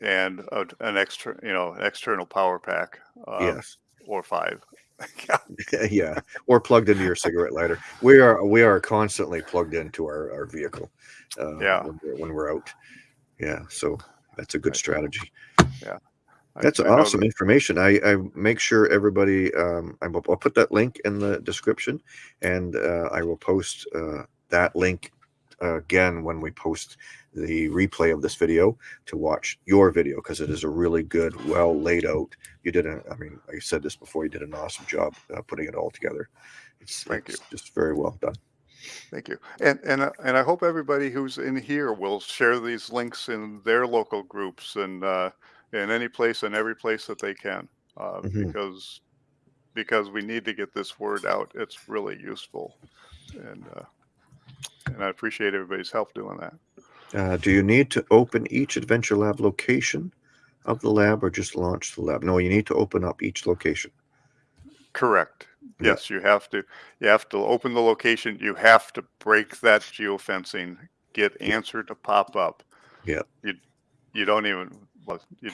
and a, an extra you know external power pack uh, yes. or five yeah yeah, or plugged into your cigarette lighter. We are we are constantly plugged into our, our vehicle. Uh, Yeah. when we're, when we're out. Yeah, so that's a good strategy. I- That's I awesome that- information. I, I make sure everybody. Um, I will, I'll put that link in the description, and uh, I will post uh, that link uh, again when we post the replay of this video to watch your video because it is a really good, well laid out. You did a. I mean, I said this before. You did an awesome job uh, putting it all together. It's, Thank it's just very well done. Thank you. And and uh, and I hope everybody who's in here will share these links in their local groups and uh, in any place and every place that they can, uh, Mhm. because because we need to get this word out. It's really useful, and uh, and I appreciate everybody's help doing that. Uh, do you need to open each Adventure Lab location of the lab or just launch the lab? No, you need to open up each location. Correct. Yeah. Yes, you have to. You have to open the location. You have to break that geofencing. Get answer to pop up. Yeah. You you don't even well, you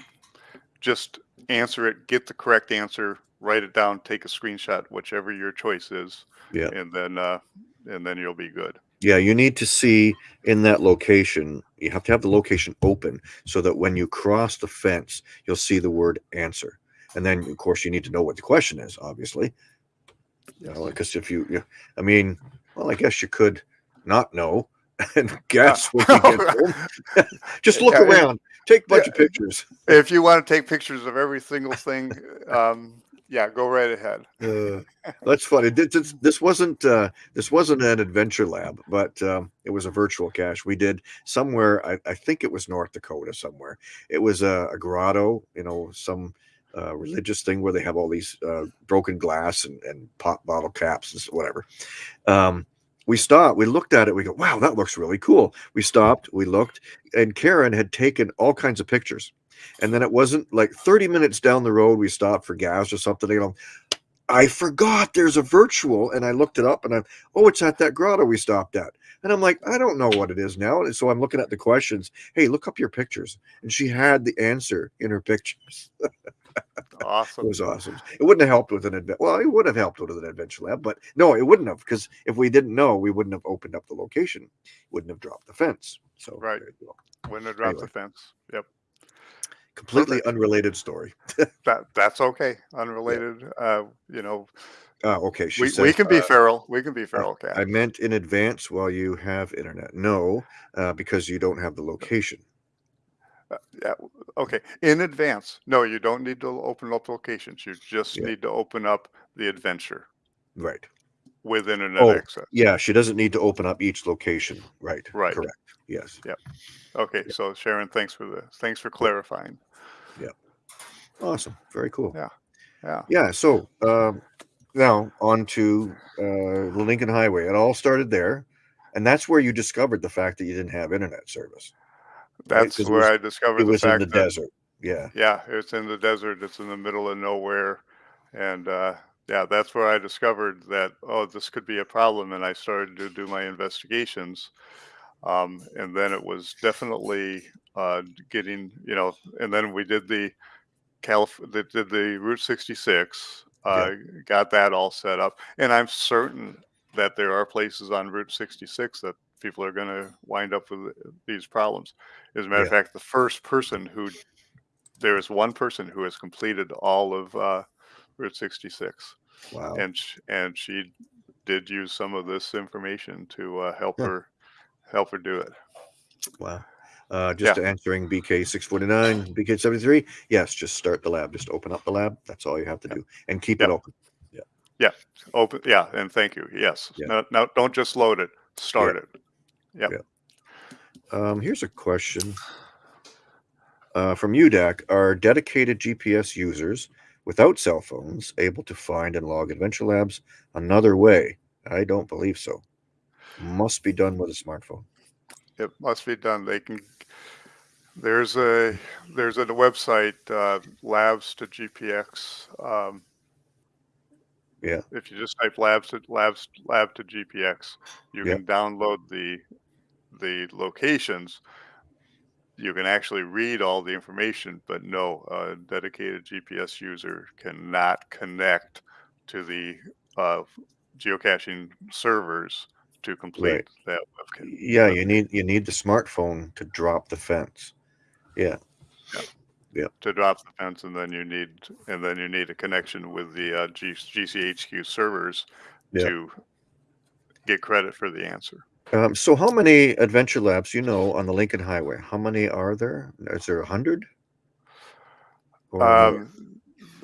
just answer it. Get the correct answer. Write it down. Take a screenshot, whichever your choice is. Yeah. And then uh, and then you'll be good. Yeah, you need to see in that location, you have to have the location open so that when you cross the fence, you'll see the word answer. And then, of course, you need to know what the question is, obviously. You know, because if you, you, I mean, well, I guess you could not know and guess when you get home. Just look Yeah, around, take a bunch yeah. of pictures. If you want to take pictures of every single thing, um, yeah, go right ahead. Uh, that's funny. This, this, this wasn't uh, this wasn't an adventure lab, but um, it was a virtual cache. We did somewhere. I, I think it was North Dakota somewhere. It was a, a grotto, you know, some uh, religious thing where they have all these uh, broken glass and, and pop bottle caps and whatever. Um, we stopped. We looked at it. We go, "Wow, that looks really cool." We stopped. We looked, and Karen had taken all kinds of pictures. And then it wasn't like 30 minutes down the road, we stopped for gas or something. You know, I forgot there's a virtual, and I looked it up, and I'm, oh, it's at that grotto we stopped at. And I'm like, I don't know what it is now. And so I'm looking at the questions. Hey, look up your pictures. And she had the answer in her pictures. It Awesome. It was awesome. It wouldn't have helped with an adventure. Well, it would have helped with an adventure lab, but no, it wouldn't have because if we didn't know, we wouldn't have opened up the location, wouldn't have dropped the fence. So Right. Wouldn't have dropped Anyway. the fence. Yep. Completely Perfect. unrelated story. That that's okay. Unrelated. Uh, you know, Ah, okay. She we, says, we can be uh, feral. We can be feral cat. I meant in advance while you have internet. No, uh, because you don't have the location. yeah. Okay. In advance. No, you don't need to open up locations. You just Yeah. need to open up the adventure Right. With internet Oh, access. Yeah, she doesn't need to open up each location. Right. Right. Correct. Yes. Yep. Okay. So Sharon, thanks for the thanks for clarifying. Yeah. Awesome. Very cool. Yeah. Yeah. Yeah. So um, now on to uh, the Lincoln Highway. It all started there, and that's where you discovered the fact that you didn't have internet service. That's 'cause it where was- I discovered It the was in fact the that desert. Yeah. Yeah, it's in the desert. It's in the middle of nowhere, and uh, yeah, that's where I discovered that oh, this could be a problem, and I started to do my investigations. Um, and then it was definitely uh, getting, you know, and then we did the Calif- did, did the Route 66, uh, got that all set up, and I'm certain that there are places on Route 66 that people are going to wind up with these problems. As a matter of fact, the first person who there is one person who has completed all of uh, Route 66, Wow. and sh- and she did use some of this information to uh, help Yeah. her help her do it. Wow. Uh, just answering BK six forty nine, BK seventy three. Yes, just start the lab. Just open up the lab. That's all you have to Yeah. do, and keep it open. Yeah. Yeah. Open, yeah, and thank you. Yes, Yeah. no, no, don't just load it. Start it. Yeah. Um, here's a question uh, from UDAC: Are dedicated GPS users without cell phones able to find and log Adventure Labs another way? I don't believe so. Must be done with a smartphone. It must be done. They can. There's a there's a website uh, labs to GPX. Um, Yeah. If you just type labs to labs lab to GPX, you Yeah. can download the the locations. You can actually read all the information, but no, a dedicated GPS user cannot connect to the uh, geocaching servers to complete Right. that web. Yeah, you need you need the smartphone to drop the fence. Yeah, Yeah. to drop the fence, and then you need and then you need a connection with the uh, G- GCHQ servers Yeah. to get credit for the answer. Um, so how many adventure labs you know on the Lincoln Highway? How many are there? Is there a hundred? Um,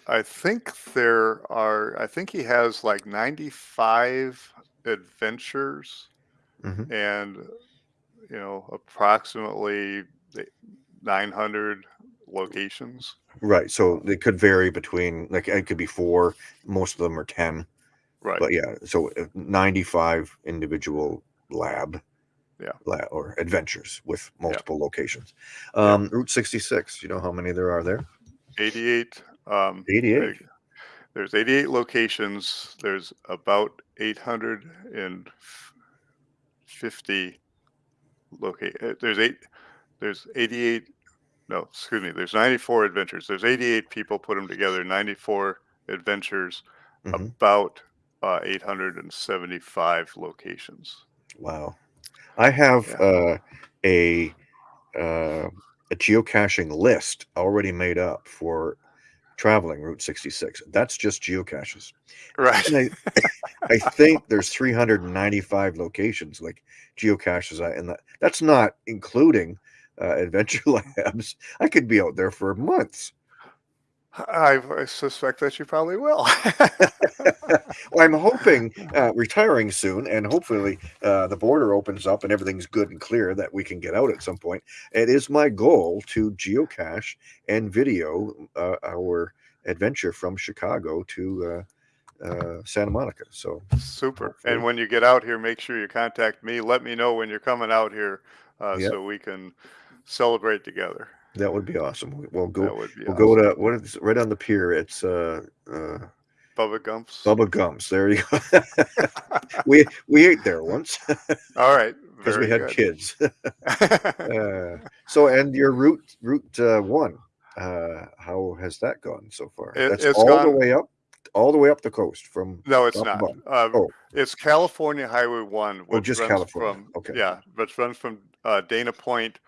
I think there are. I think he has like ninety-five adventures, Mhm. and you know approximately nine hundred locations. right. So they could vary between like it could be four. Most of them are ten. Right. But yeah, so uh, ninety-five individual lab. Yeah. or adventures with multiple locations. Yeah. Um, Route sixty-six. You know how many there are there? Eighty-eight. Um, Eighty-eight. There's 88 locations. There's about 850 locate. uh, There's eight. There's 88. No, excuse me. There's 94 adventures. There's 88 people put them together. 94 adventures. Mhm. About uh, 875 locations. Wow. I have Yeah. uh, a uh, a geocaching list already made up for traveling Route 66. That's just geocaches. Right. And I, I think there's 395 locations like geocaches, I- and that, that's not including uh, adventure labs. I could be out there for months. I, I suspect that you probably will. Well, I'm hoping uh, retiring soon, and hopefully uh, the border opens up and everything's good and clear that we can get out at some point. It is my goal to geocache and video uh, our adventure from Chicago to uh, uh, Santa Monica. So Super. Hopefully. And when you get out here, make sure you contact me. Let me know when you're coming out here uh, Yep. so we can celebrate together. That would be awesome. We- We'll go. that would be We'll awesome. go to what is right on the pier. It's uh, uh, Bubba Gumps. Bubba Gumps. There you go. we we ate there once All right. because we had good. kids. Uh, so, and your route route uh, one, uh, how has that gone so far? It- That's it's all the way up, all the way up the coast from. no, it's not. Um, Oh. It's California Highway 1. Which just runs California. From, Okay. Yeah, which runs from uh, Dana Point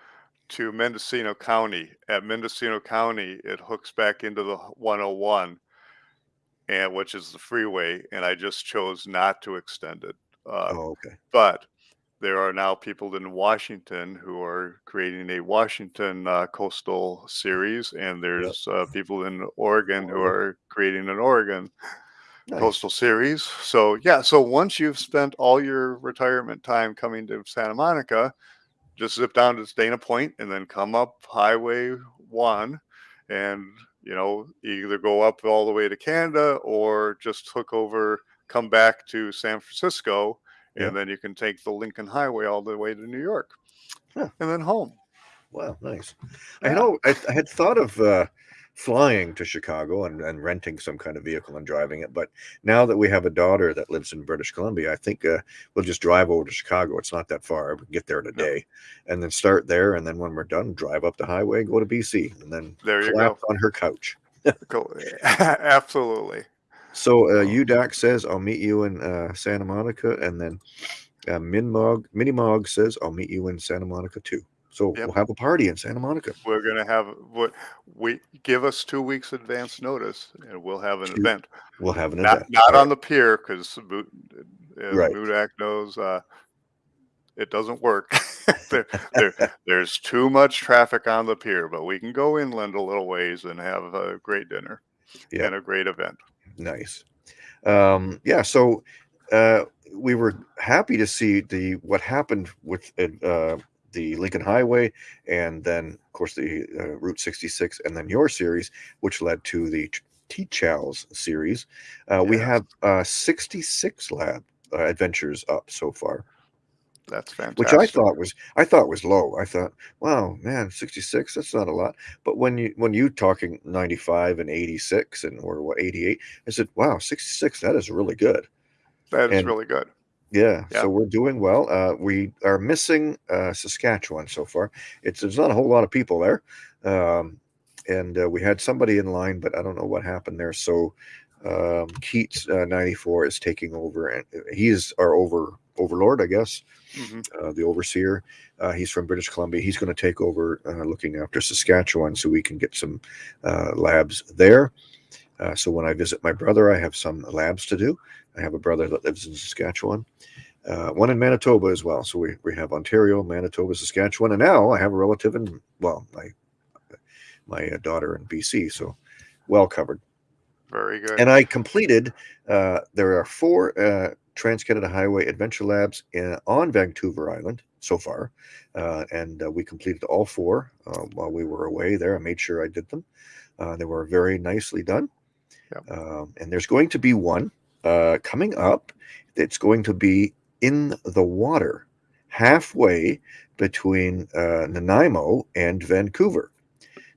to Mendocino County. At Mendocino County, it hooks back into the 101, and which is the freeway. And I just chose not to extend it. Uh, Oh, okay. but there are now people in Washington who are creating a Washington uh, coastal series, and there's uh, people in Oregon who are creating an Oregon Nice. coastal series. So yeah, so once you've spent all your retirement time coming to Santa Monica, just zip down to Dana Point and then come up Highway One, and you know either go up all the way to Canada or just hook over, come back to San Francisco, and Yeah. then you can take the Lincoln Highway all the way to New York, Huh. and then home. Wow, nice. I know I, I had thought of uh, flying to Chicago and, and renting some kind of vehicle and driving it, but now that we have a daughter that lives in British Columbia, I think uh, we'll just drive over to Chicago. It's not that far. We can get there in a day, and then start there, and then when we're done, drive up the highway, go to BC, and then There you go. on her couch. Cool. Absolutely. So uh. UDAC says I'll meet you in uh, Santa Monica, and then uh, Minmog Minimog says I'll meet you in Santa Monica too. So Yep. we'll have a party in Santa Monica. We're gonna have what we give us two weeks advance notice, and we'll have an Two- event. We'll have an Not event. not All on the pier because uh, Right. Mudak knows uh, it doesn't work. there, there, there's too much traffic on the pier, but we can go inland a little ways and have a great dinner Yeah. and a great event. Nice. Um, yeah. So uh, we were happy to see the what happened with uh, the Lincoln Highway, and then of course the uh, Route 66, and then your series, which led to the T-Chals series. Uh, We have uh, 66 lab uh, adventures up so far. That's fantastic. which I thought was I thought was low. I thought, wow, man, 66, that's not a lot. But when you when you talking 95 and 86 and or what 88, I said, wow, 66, that is really good. that is and- really good. Yeah, Yeah. so we're doing well. Uh, we are missing uh, Saskatchewan so far. It's there's not a whole lot of people there, um, and uh, we had somebody in line, but I don't know what happened there. So um, Keats uh, 94 is taking over, and he is our over overlord, I guess Mhm. uh, the overseer. Uh, he's from British Columbia. He's going to take over uh, looking after Saskatchewan so we can get some uh, labs there. Uh, so when I visit my brother, I have some labs to do. I have a brother that lives in Saskatchewan, uh, one in Manitoba as well. So we, we have Ontario, Manitoba, Saskatchewan, and now I have a relative in, well, my, my uh, daughter in BC. So well covered. Very good. And I completed. Uh, there are four uh, Trans Canada Highway Adventure Labs in, on Vancouver Island so far, uh, and uh, we completed all four uh, while we were away there. I made sure I did them. Uh, they were very nicely done. Yep. Um, and there's going to be one uh, coming up. That's going to be in the water, halfway between uh, Nanaimo and Vancouver.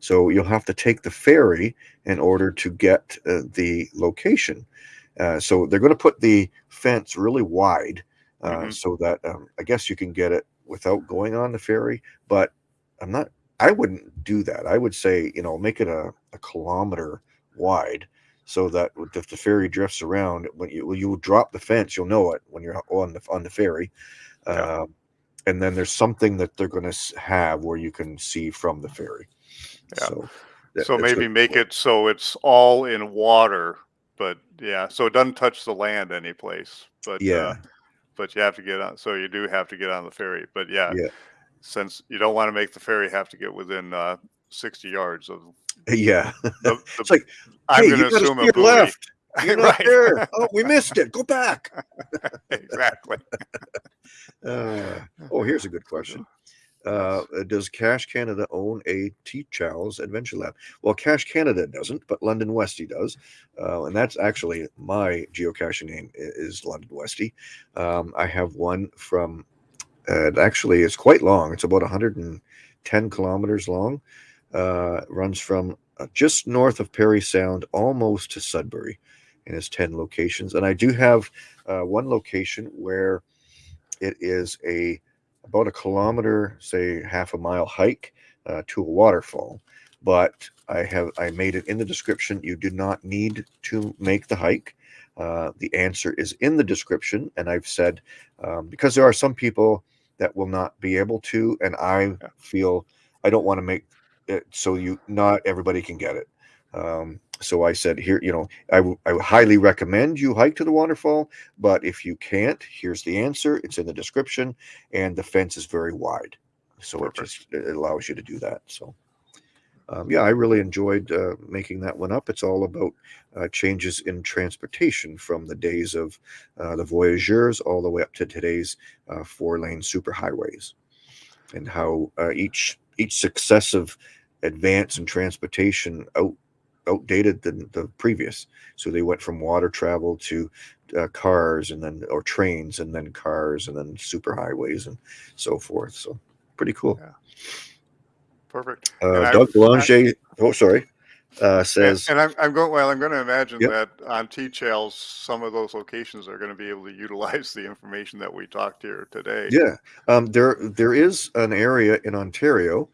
So you'll have to take the ferry in order to get uh, the location. Uh, so they're going to put the fence really wide uh, Mhm. so that um, I guess you can get it without going on the ferry. But I'm not. I wouldn't do that. I would say you know make it a, a kilometer wide so that if the ferry drifts around, when you you drop the fence, you'll know it when you're on the on the ferry. Yeah. Um, and then there's something that they're going to have where you can see from the ferry. Yeah. So, that- so maybe make it so it's all in water, but yeah, so it doesn't touch the land any place. But Yeah. uh, but you have to get on. So you do have to get on the ferry. But yeah, Yeah. since you don't want to make the ferry have to get within uh, sixty yards of Yeah. the, the It's like, I'm hey, going to assume a left. You're not right. there. Oh, we missed it. Go back. exactly. Uh, oh, here's a good question. Uh, does Cache Canada own a T Chow's Adventure Lab? Well, Cache Canada doesn't, but London Westy does, uh, and that's actually my geocaching name is London Westy. Um, I have one from. Uh, actually it's quite long. It's about 110 kilometers long. Uh, runs from uh, just north of Parry Sound almost to Sudbury, and has 10 locations. And I do have uh, one location where it is a about a kilometer, say half a mile hike uh, to a waterfall. But I have I made it in the description. You do not need to make the hike. Uh, the answer is in the description, and I've said um, because there are some people that will not be able to, and I feel I don't want to make it so you not everybody can get it. Um, so I said here, you know, I, I would highly recommend you hike to the waterfall, but if you can't, here's the answer. It's in the description, and the fence is very wide, so Perfect. it just it allows you to do that. So, um, yeah, I really enjoyed uh, making that one up. It's all about uh, changes in transportation from the days of uh, the voyageurs all the way up to today's uh, four-lane superhighways, and how uh, each each successive advance in transportation out outdated than the previous. So they went from water travel to uh, cars and then or trains and then cars and then superhighways and so forth. So pretty cool. Yeah. perfect. Uh, I- Doug I- Belanger, oh, sorry, uh, And, says, and I'm, I'm going. Well, I'm going to imagine Yep. that on T-Chails, some of those locations are going to be able to utilize the information that we talked here today. yeah, um, there there is an area in Ontario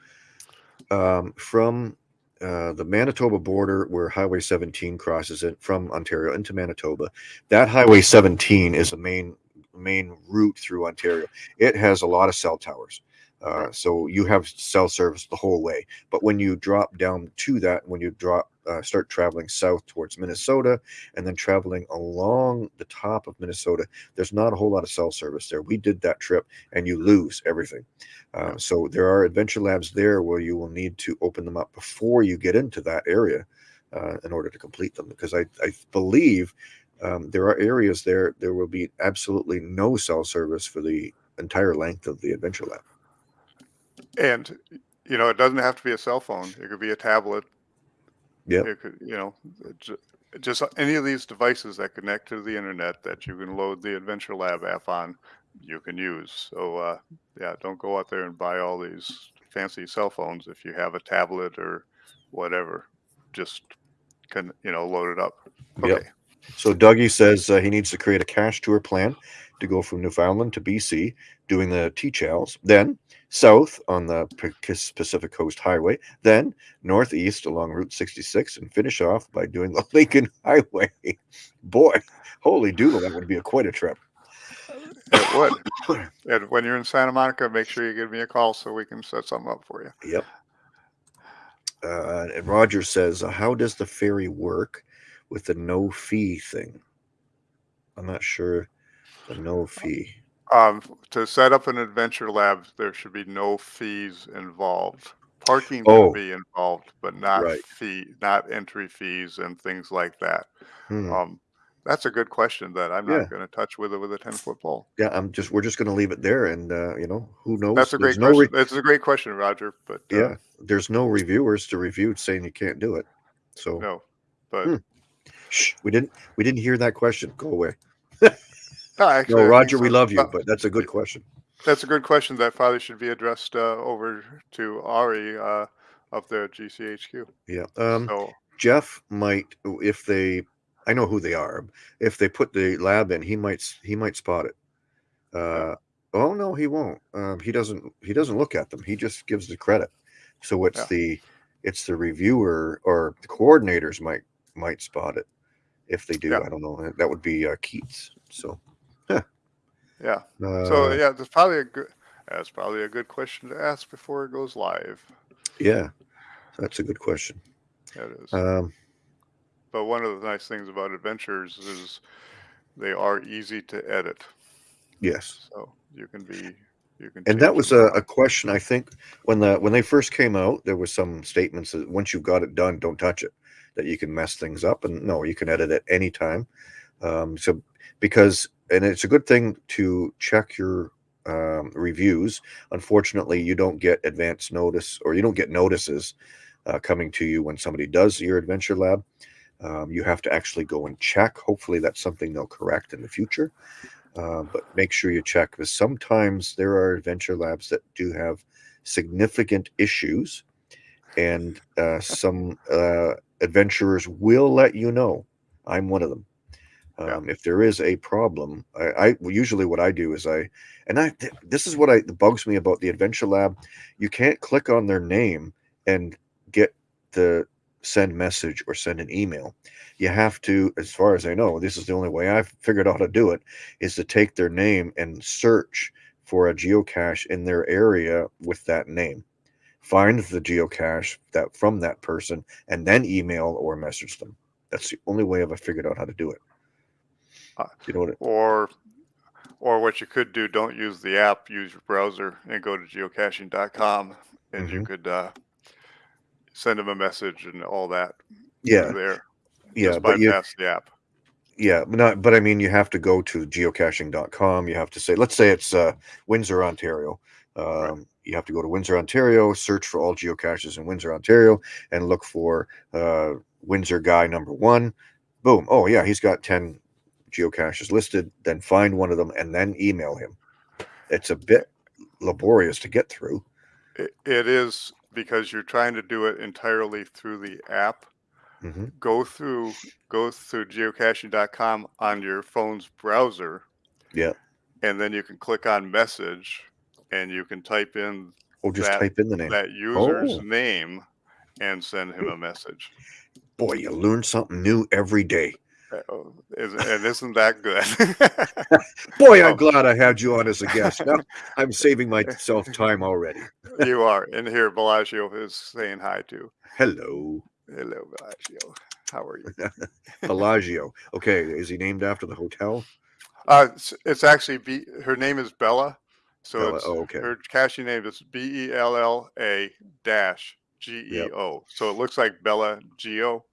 um, from uh, the Manitoba border where Highway 17 crosses it from Ontario into Manitoba. That Highway 17 is a main main route through Ontario. It has a lot of cell towers. Uh, so you have cell service the whole way. But when you drop down to that, when you drop, uh, start traveling south towards Minnesota, and then traveling along the top of Minnesota, there's not a whole lot of cell service there. We did that trip, and you lose everything. Uh, so there are adventure labs there where you will need to open them up before you get into that area uh, in order to complete them. Because I, I believe um, there are areas there there will be absolutely no cell service for the entire length of the adventure lab. And you know, it doesn't have to be a cell phone. It could be a tablet. Yeah. It could, you know, just any of these devices that connect to the internet that you can load the Adventure Lab app on, you can use. So uh, yeah, don't go out there and buy all these fancy cell phones if you have a tablet or whatever. Just can you know load it up. Okay. Yep. So Dougie says uh, he needs to create a cash tour plan to go from Newfoundland to BC, doing the T-Chals, then south on the Pacific Coast Highway, then northeast along Route 66, and finish off by doing the Lincoln Highway. Boy, holy doodle, that would be a, quite a trip. It would. and when you're in Santa Monica, make sure you give me a call so we can set something up for you. Yep. Uh, and Roger says, uh, "How does the ferry work with the no fee thing?" I'm not sure. The no fee. Um, to set up an adventure lab, there should be no fees involved. Parking Oh. will be involved, but not Right. fee, not entry fees and things like that. Hmm. Um, that's a good question that I'm Yeah. not going to touch with it with a ten foot pole. Yeah, I'm just. We're just going to leave it there, and uh, you know, who knows? That's a great There's no re- question. That's a great question, Roger. But uh, yeah, there's no reviewers to review saying you can't do it. So no, but Hmm. shh, we didn't. We didn't hear that question. Go away. no, actually, No, Roger, we love you, but that's a good question. That's a good question that probably should be addressed uh, over to Ari uh, there at GCHQ. Yeah. Um, so Jeff might, if they, I know who they are. If they put the lab in, he might. He might spot it. Uh, oh no, he won't. Um, he doesn't. He doesn't look at them. He just gives the credit. So it's Yeah. the, it's the reviewer or the coordinators might might spot it. If they do, Yeah. I don't know. That would be uh, Keats. So. Yeah. Uh, So yeah, that's probably a good. That's probably a good question to ask before it goes live. Yeah, that's a good question. That is. Um, but one of the nice things about adventures is they are easy to edit. yes, So you can be you can. and that was a, a question. I think when the when they first came out, there was some statements that once you've got it done, don't touch it. That you can mess things up, and no, you can edit at any time. Um, so because and it's a good thing to check your um, reviews. Unfortunately, you don't get advance notice or you don't get notices uh, coming to you when somebody does your adventure lab. Um, you have to actually go and check. Hopefully, that's something they'll correct in the future. Uh, but make sure you check because sometimes there are adventure labs that do have significant issues, and uh, some uh, adventurers will let you know. I'm one of them. Yeah. Um, If there is a problem, I, I usually what I do is I, and I th- this is what I bugs me about the adventure lab. You can't click on their name and get the send message or send an email. You have to, as far as I know, this is the only way I've figured out how to do it, is to take their name and search for a geocache in their area with that name. Find the geocache that from that person and then email or message them. That's the only way I've figured out how to do it. You know what? Or or what you could do don't use the app use your browser and go to geocaching.com and you Mhm. could uh, send them a message and all that yeah, there yeah, just but you, the app yeah, but not. But I mean, you have to go to geocaching.com. You have to say, let's say it's uh, Windsor, Ontario. Um, Right. You have to go to Windsor, Ontario, search for all geocaches in Windsor, Ontario, and look for uh, Windsor guy number one. Boom. Oh yeah, he's got ten geocaches listed. Then find one of them and then email him. It's a bit laborious to get through. it, it is because you're trying to do it entirely through the app, hmm go through go through geocaching.com on your phone's browser. Yeah. And then you can click on message and you can type in Or just That- type in the name. that user's Oh. name and send him a message. Boy, you learn something new every day. Is- And isn't that good? Boy, I'm Oh. glad I had you on as a guest. Now I'm saving myself time already. you are. And here Bellagio is saying hi too. Hello, Hello, Bellagio. How are you? Bellagio. Okay, is he named after the hotel? Uh, it's, it's actually B. Her name is Bella, so Bella, it's oh, okay. her caching name is B E L L A dash G E O. So it looks like Bella Geo,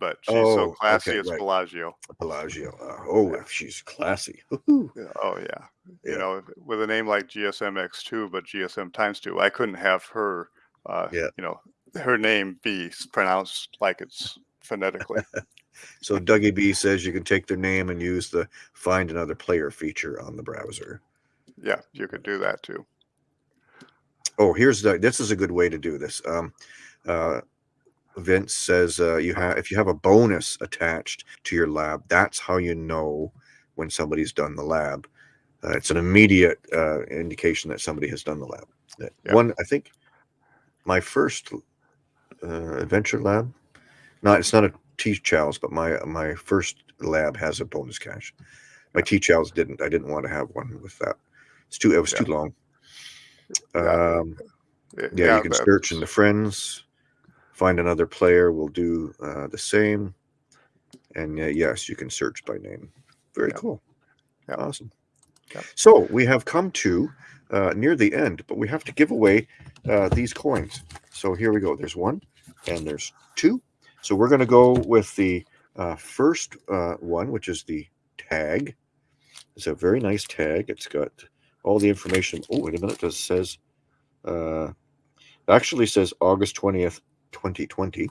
but she's Oh, so classy. okay, it's right. Bellagio. Bellagio. Uh, oh, Yeah. she's classy. Woohoo. Yeah, Oh yeah. Yeah. You know, with a name like GSM X2, but GSM times two, I couldn't have her. Uh, Yeah. You know, her name be s- pronounced like it's phonetically. So Dougie B says you can take their name and use the find another player feature on the browser. yeah, you could do that too. Oh, here's the. This is a good way to do this. Um, uh, Vince says uh, you have if you have a bonus attached to your lab, that's how you know when somebody's done the lab. Uh, it's an immediate uh, indication that somebody has done the lab. Yeah. One, I think, my first uh, adventure lab. Not it's not a T Chow's, but my my first lab has a bonus cache. My T Chow's didn't. I didn't want to have one with that. It's too. It was too long. Yeah. Um, Y- yeah, you can search in the friends, find another player. Will do uh, the same, and uh, yes, you can search by name. Very Yeah. cool. Yeah. Awesome. Yeah. So we have come to uh, near the end, but we have to give away uh, these coins. So here we go. There's one, and there's two. So we're going to go with the uh, first uh, one, which is the tag. It's a very nice tag. It's got all the information. Oh, wait a minute. It says, uh, actually says August 20th, 2020.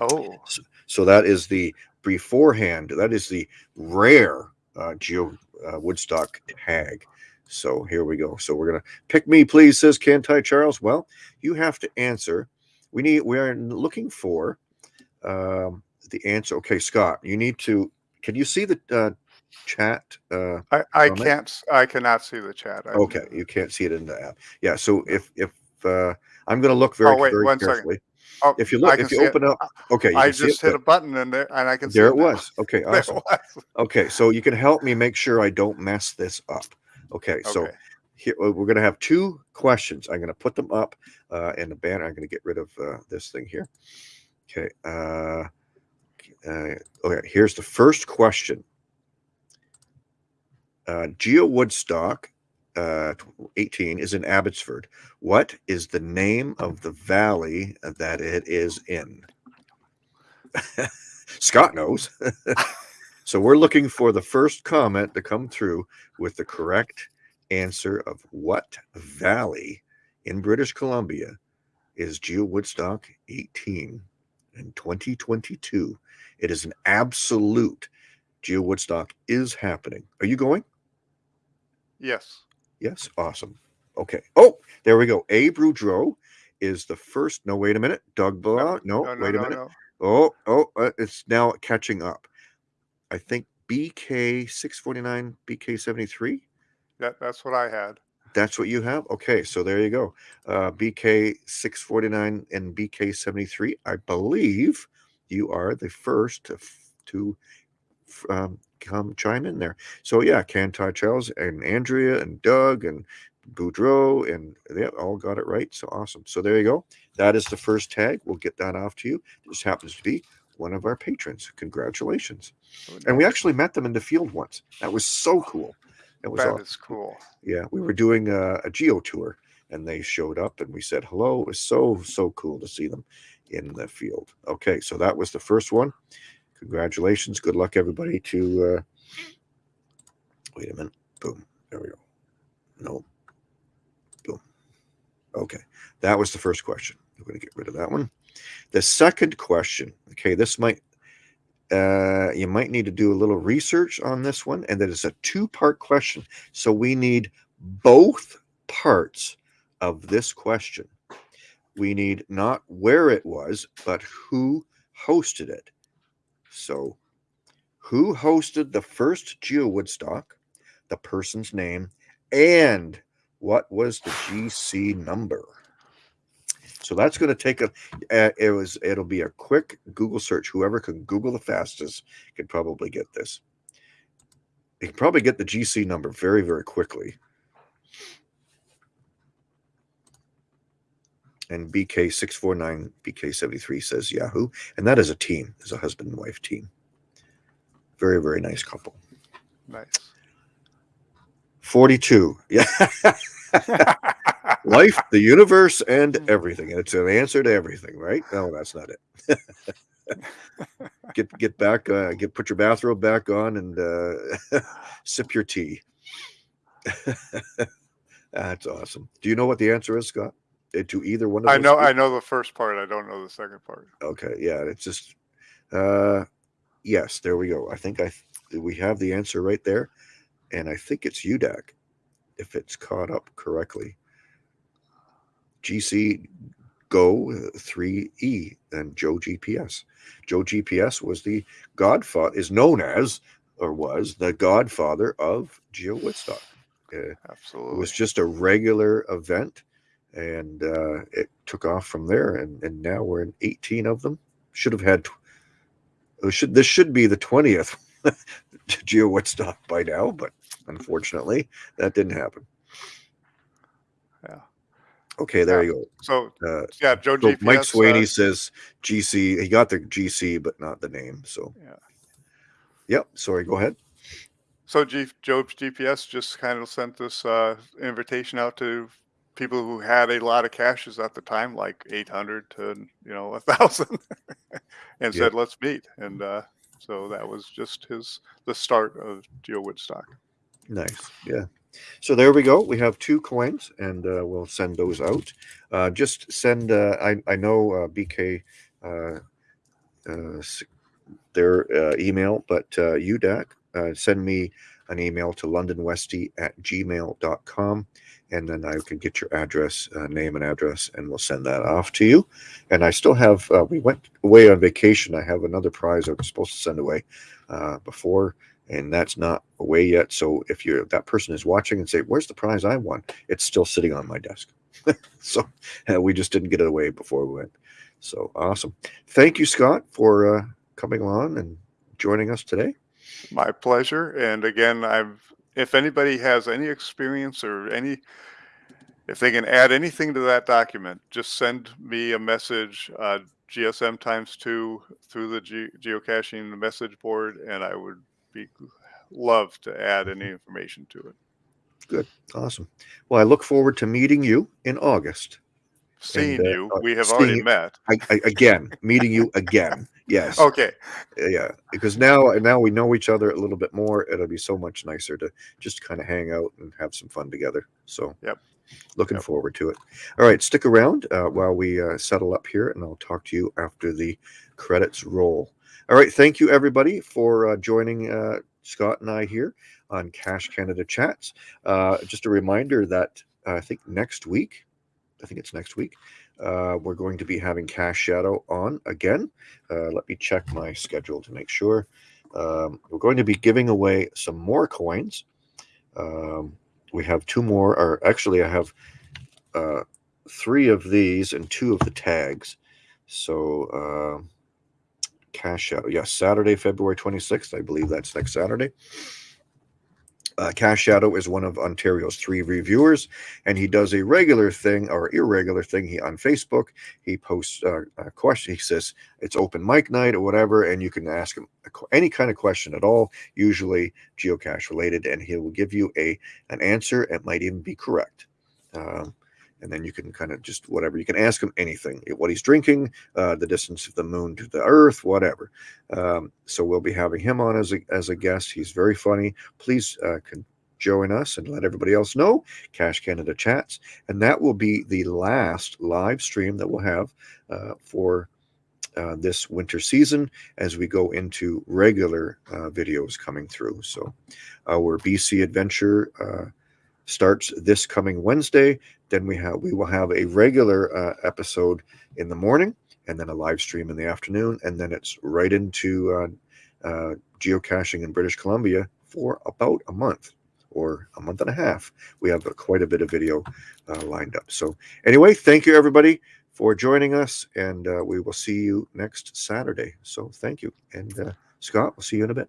Oh, So that is the beforehand. That is the rare uh, Geo uh, Woodstock tag. So here we go. So we're gonna pick me, please, says Cantai Charles. Well, you have to answer. We need. We are looking for um, the answer. Okay, Scott, you need to. Can you see the uh, chat? Uh, I, I Comment? can't. I cannot see the chat. I- okay, you can't see it in the app. Yeah. So if if uh, I'm gonna look very Oh, wait, very one second. Oh, If you look, if you see it. open up, okay, you I just hit a button and there, and I can see there it now. was. Okay, awesome. was. Okay, so you can help me make sure I don't mess this up. Okay, so Okay. here uh, we're going to have two questions. I'm going to put them up uh, in the banner. I'm going to get rid of uh, this thing here. Okay. Uh, uh, okay. Here's the first question. Uh, Geo Woodstock, uh, 18, is in Abbotsford. What is the name of the valley that it is in? Scott knows. so we're looking for the first comment to come through with the correct answer of what valley in British Columbia is Geo Woodstock 18 in 2022. It is an absolute Geo Woodstock is happening. Are you going? Yes. Yes, awesome. Okay. Oh, there we go. A Boudreau is the first. No, wait a minute. Doug Blah. No, no, no, wait a minute. Oh, oh, uh, it's now catching up. I think BK 649, BK 73. That, that's what I had. That's what you have? Okay, so there you go. Uh, BK 649 and BK 73. I believe you are the first to, to um, come chime in there. So, yeah, Cantai Charles and Andrea and Doug and Boudreau and they all got it right. So awesome. So there you go. That is the first tag. We'll get that off to you. This happens to be one of our patrons. Congratulations. And we actually met them in the field once. That was so cool. That was That awesome. is cool. Yeah, we were doing a, a geo tour and they showed up and we said hello. It was so, so cool to see them in the field. Okay, so that was the first one. Congratulations. Good luck, everybody, to. Uh, wait a minute. Boom. There we go. No. Boom. Okay, that was the first question. I'm going to get rid of that one. The second question. Okay, this might. Uh, you might need to do a little research on this one, and that is a two-part question. So we need both parts of this question. we need not where it was, but who hosted it. So, who hosted the first Geo Woodstock, the person's name, and what was the GC number? So that's going to take a. Uh, it was. It'll be a quick Google search. Whoever can Google the fastest can probably get this. You can probably get the GC number very, very quickly. And BK649, BK73 says Yahoo. And that is a team, is a husband and wife team. Very, very nice couple. Nice. 42. Yeah. Life, the universe, and everything. And it's an answer to everything, right? No, that's not it. get get back, uh, get put your bathrobe back on, and uh, sip your tea. that's awesome. Do you know what the answer is, Scott? Uh, to either one of them, I know two? I know the first part. I don't know the second part. Okay, yeah, it's just uh yes, there we go. I think I we have the answer right there. And I think it's UDAC if it's caught up correctly. GC Go 3E and Joe GPS. Joe GPS was the godfather, is known as or was the godfather of Geo Woodstock. Uh, it Absolutely. was just a regular event and uh, it took off from there and, and now we're in 18 of them should have had should this should be the 20th geo woodstock by now but unfortunately that didn't happen Yeah. okay there Yeah. you so go uh, yeah, Joe so GPS. mike swaney uh, says gc he got the gc but not the name so Yeah. yep sorry go ahead So G- Job's GPS just kind of sent this uh, invitation out to people who had a lot of caches at the time, like 800 to you know a thousand, and Yep. said let's meet. And uh, so that was just his the start of Geo Woodstock. Nice. Yeah. So there we go. We have two coins and uh, we'll send those out. Uh, just send, uh, I, I know uh, BK, uh, uh, their uh, email, but uh, UDAC, uh, send me an email to londonwesty at gmail.com and then I can get your address, uh, name and address, and we'll send that off to you. And I still have, uh, we went away on vacation. I have another prize I was supposed to send away uh, before and that's not away yet. So if you're that person is watching and say, "Where's the prize I won?" It's still sitting on my desk. so uh, we just didn't get it away before we went. So awesome! Thank you, Scott, for uh, coming along and joining us today. My pleasure. And again, I've if anybody has any experience or any if they can add anything to that document, just send me a message, uh, GSM times two through the ge- geocaching message board, and I would be love to add any information to it. Good. Awesome. Well, I look forward to meeting you in August. Seeing uh, you, we have already you- met. I, I, again, meeting you again. Yes. Okay, yeah because now now we know each other a little bit more it'll be so much nicer to just kind of hang out and have some fun together so Yep. looking Yep. forward to it all right stick around uh, while we uh, settle up here and i'll talk to you after the credits roll all right thank you everybody for uh, joining uh, scott and i here on cache canada chats uh, just a reminder that uh, i think next week i think it's next week uh, we're going to be having Cache Shadow on again. Uh, let me check my schedule to make sure. Um, we're going to be giving away some more coins. Um, we have two more, or actually, I have uh, three of these and two of the tags. So, uh, Cache Shadow, yes, Saturday, February 26th. I believe that's next Saturday. Uh, Cache Shadow is one of Ontario's three reviewers, and he does a regular thing or irregular thing. He on Facebook he posts uh, a question. He says it's open mic night or whatever, and you can ask him any kind of question at all, usually geocache related, and he will give you a an answer. It might even be correct. Um, and then you can kind of just whatever you can ask him anything what he's drinking uh, the distance of the moon to the earth whatever. Um, so we'll be having him on as a, as a guest. He's very funny. Please uh, can join us and let everybody else know. Cache canada chats. And that will be the last live stream that we'll have uh, for uh, this winter season as we go into regular uh, videos coming through. So our bc adventure uh, starts this coming Wednesday. Then we have we will have a regular uh, episode in the morning, and then a live stream in the afternoon, and then it's right into uh, uh, geocaching in British Columbia for about a month or a month and a half. We have quite a bit of video uh, lined up. So anyway, thank you everybody for joining us, and uh, we will see you next Saturday. So thank you, and uh, Scott, we'll see you in a bit.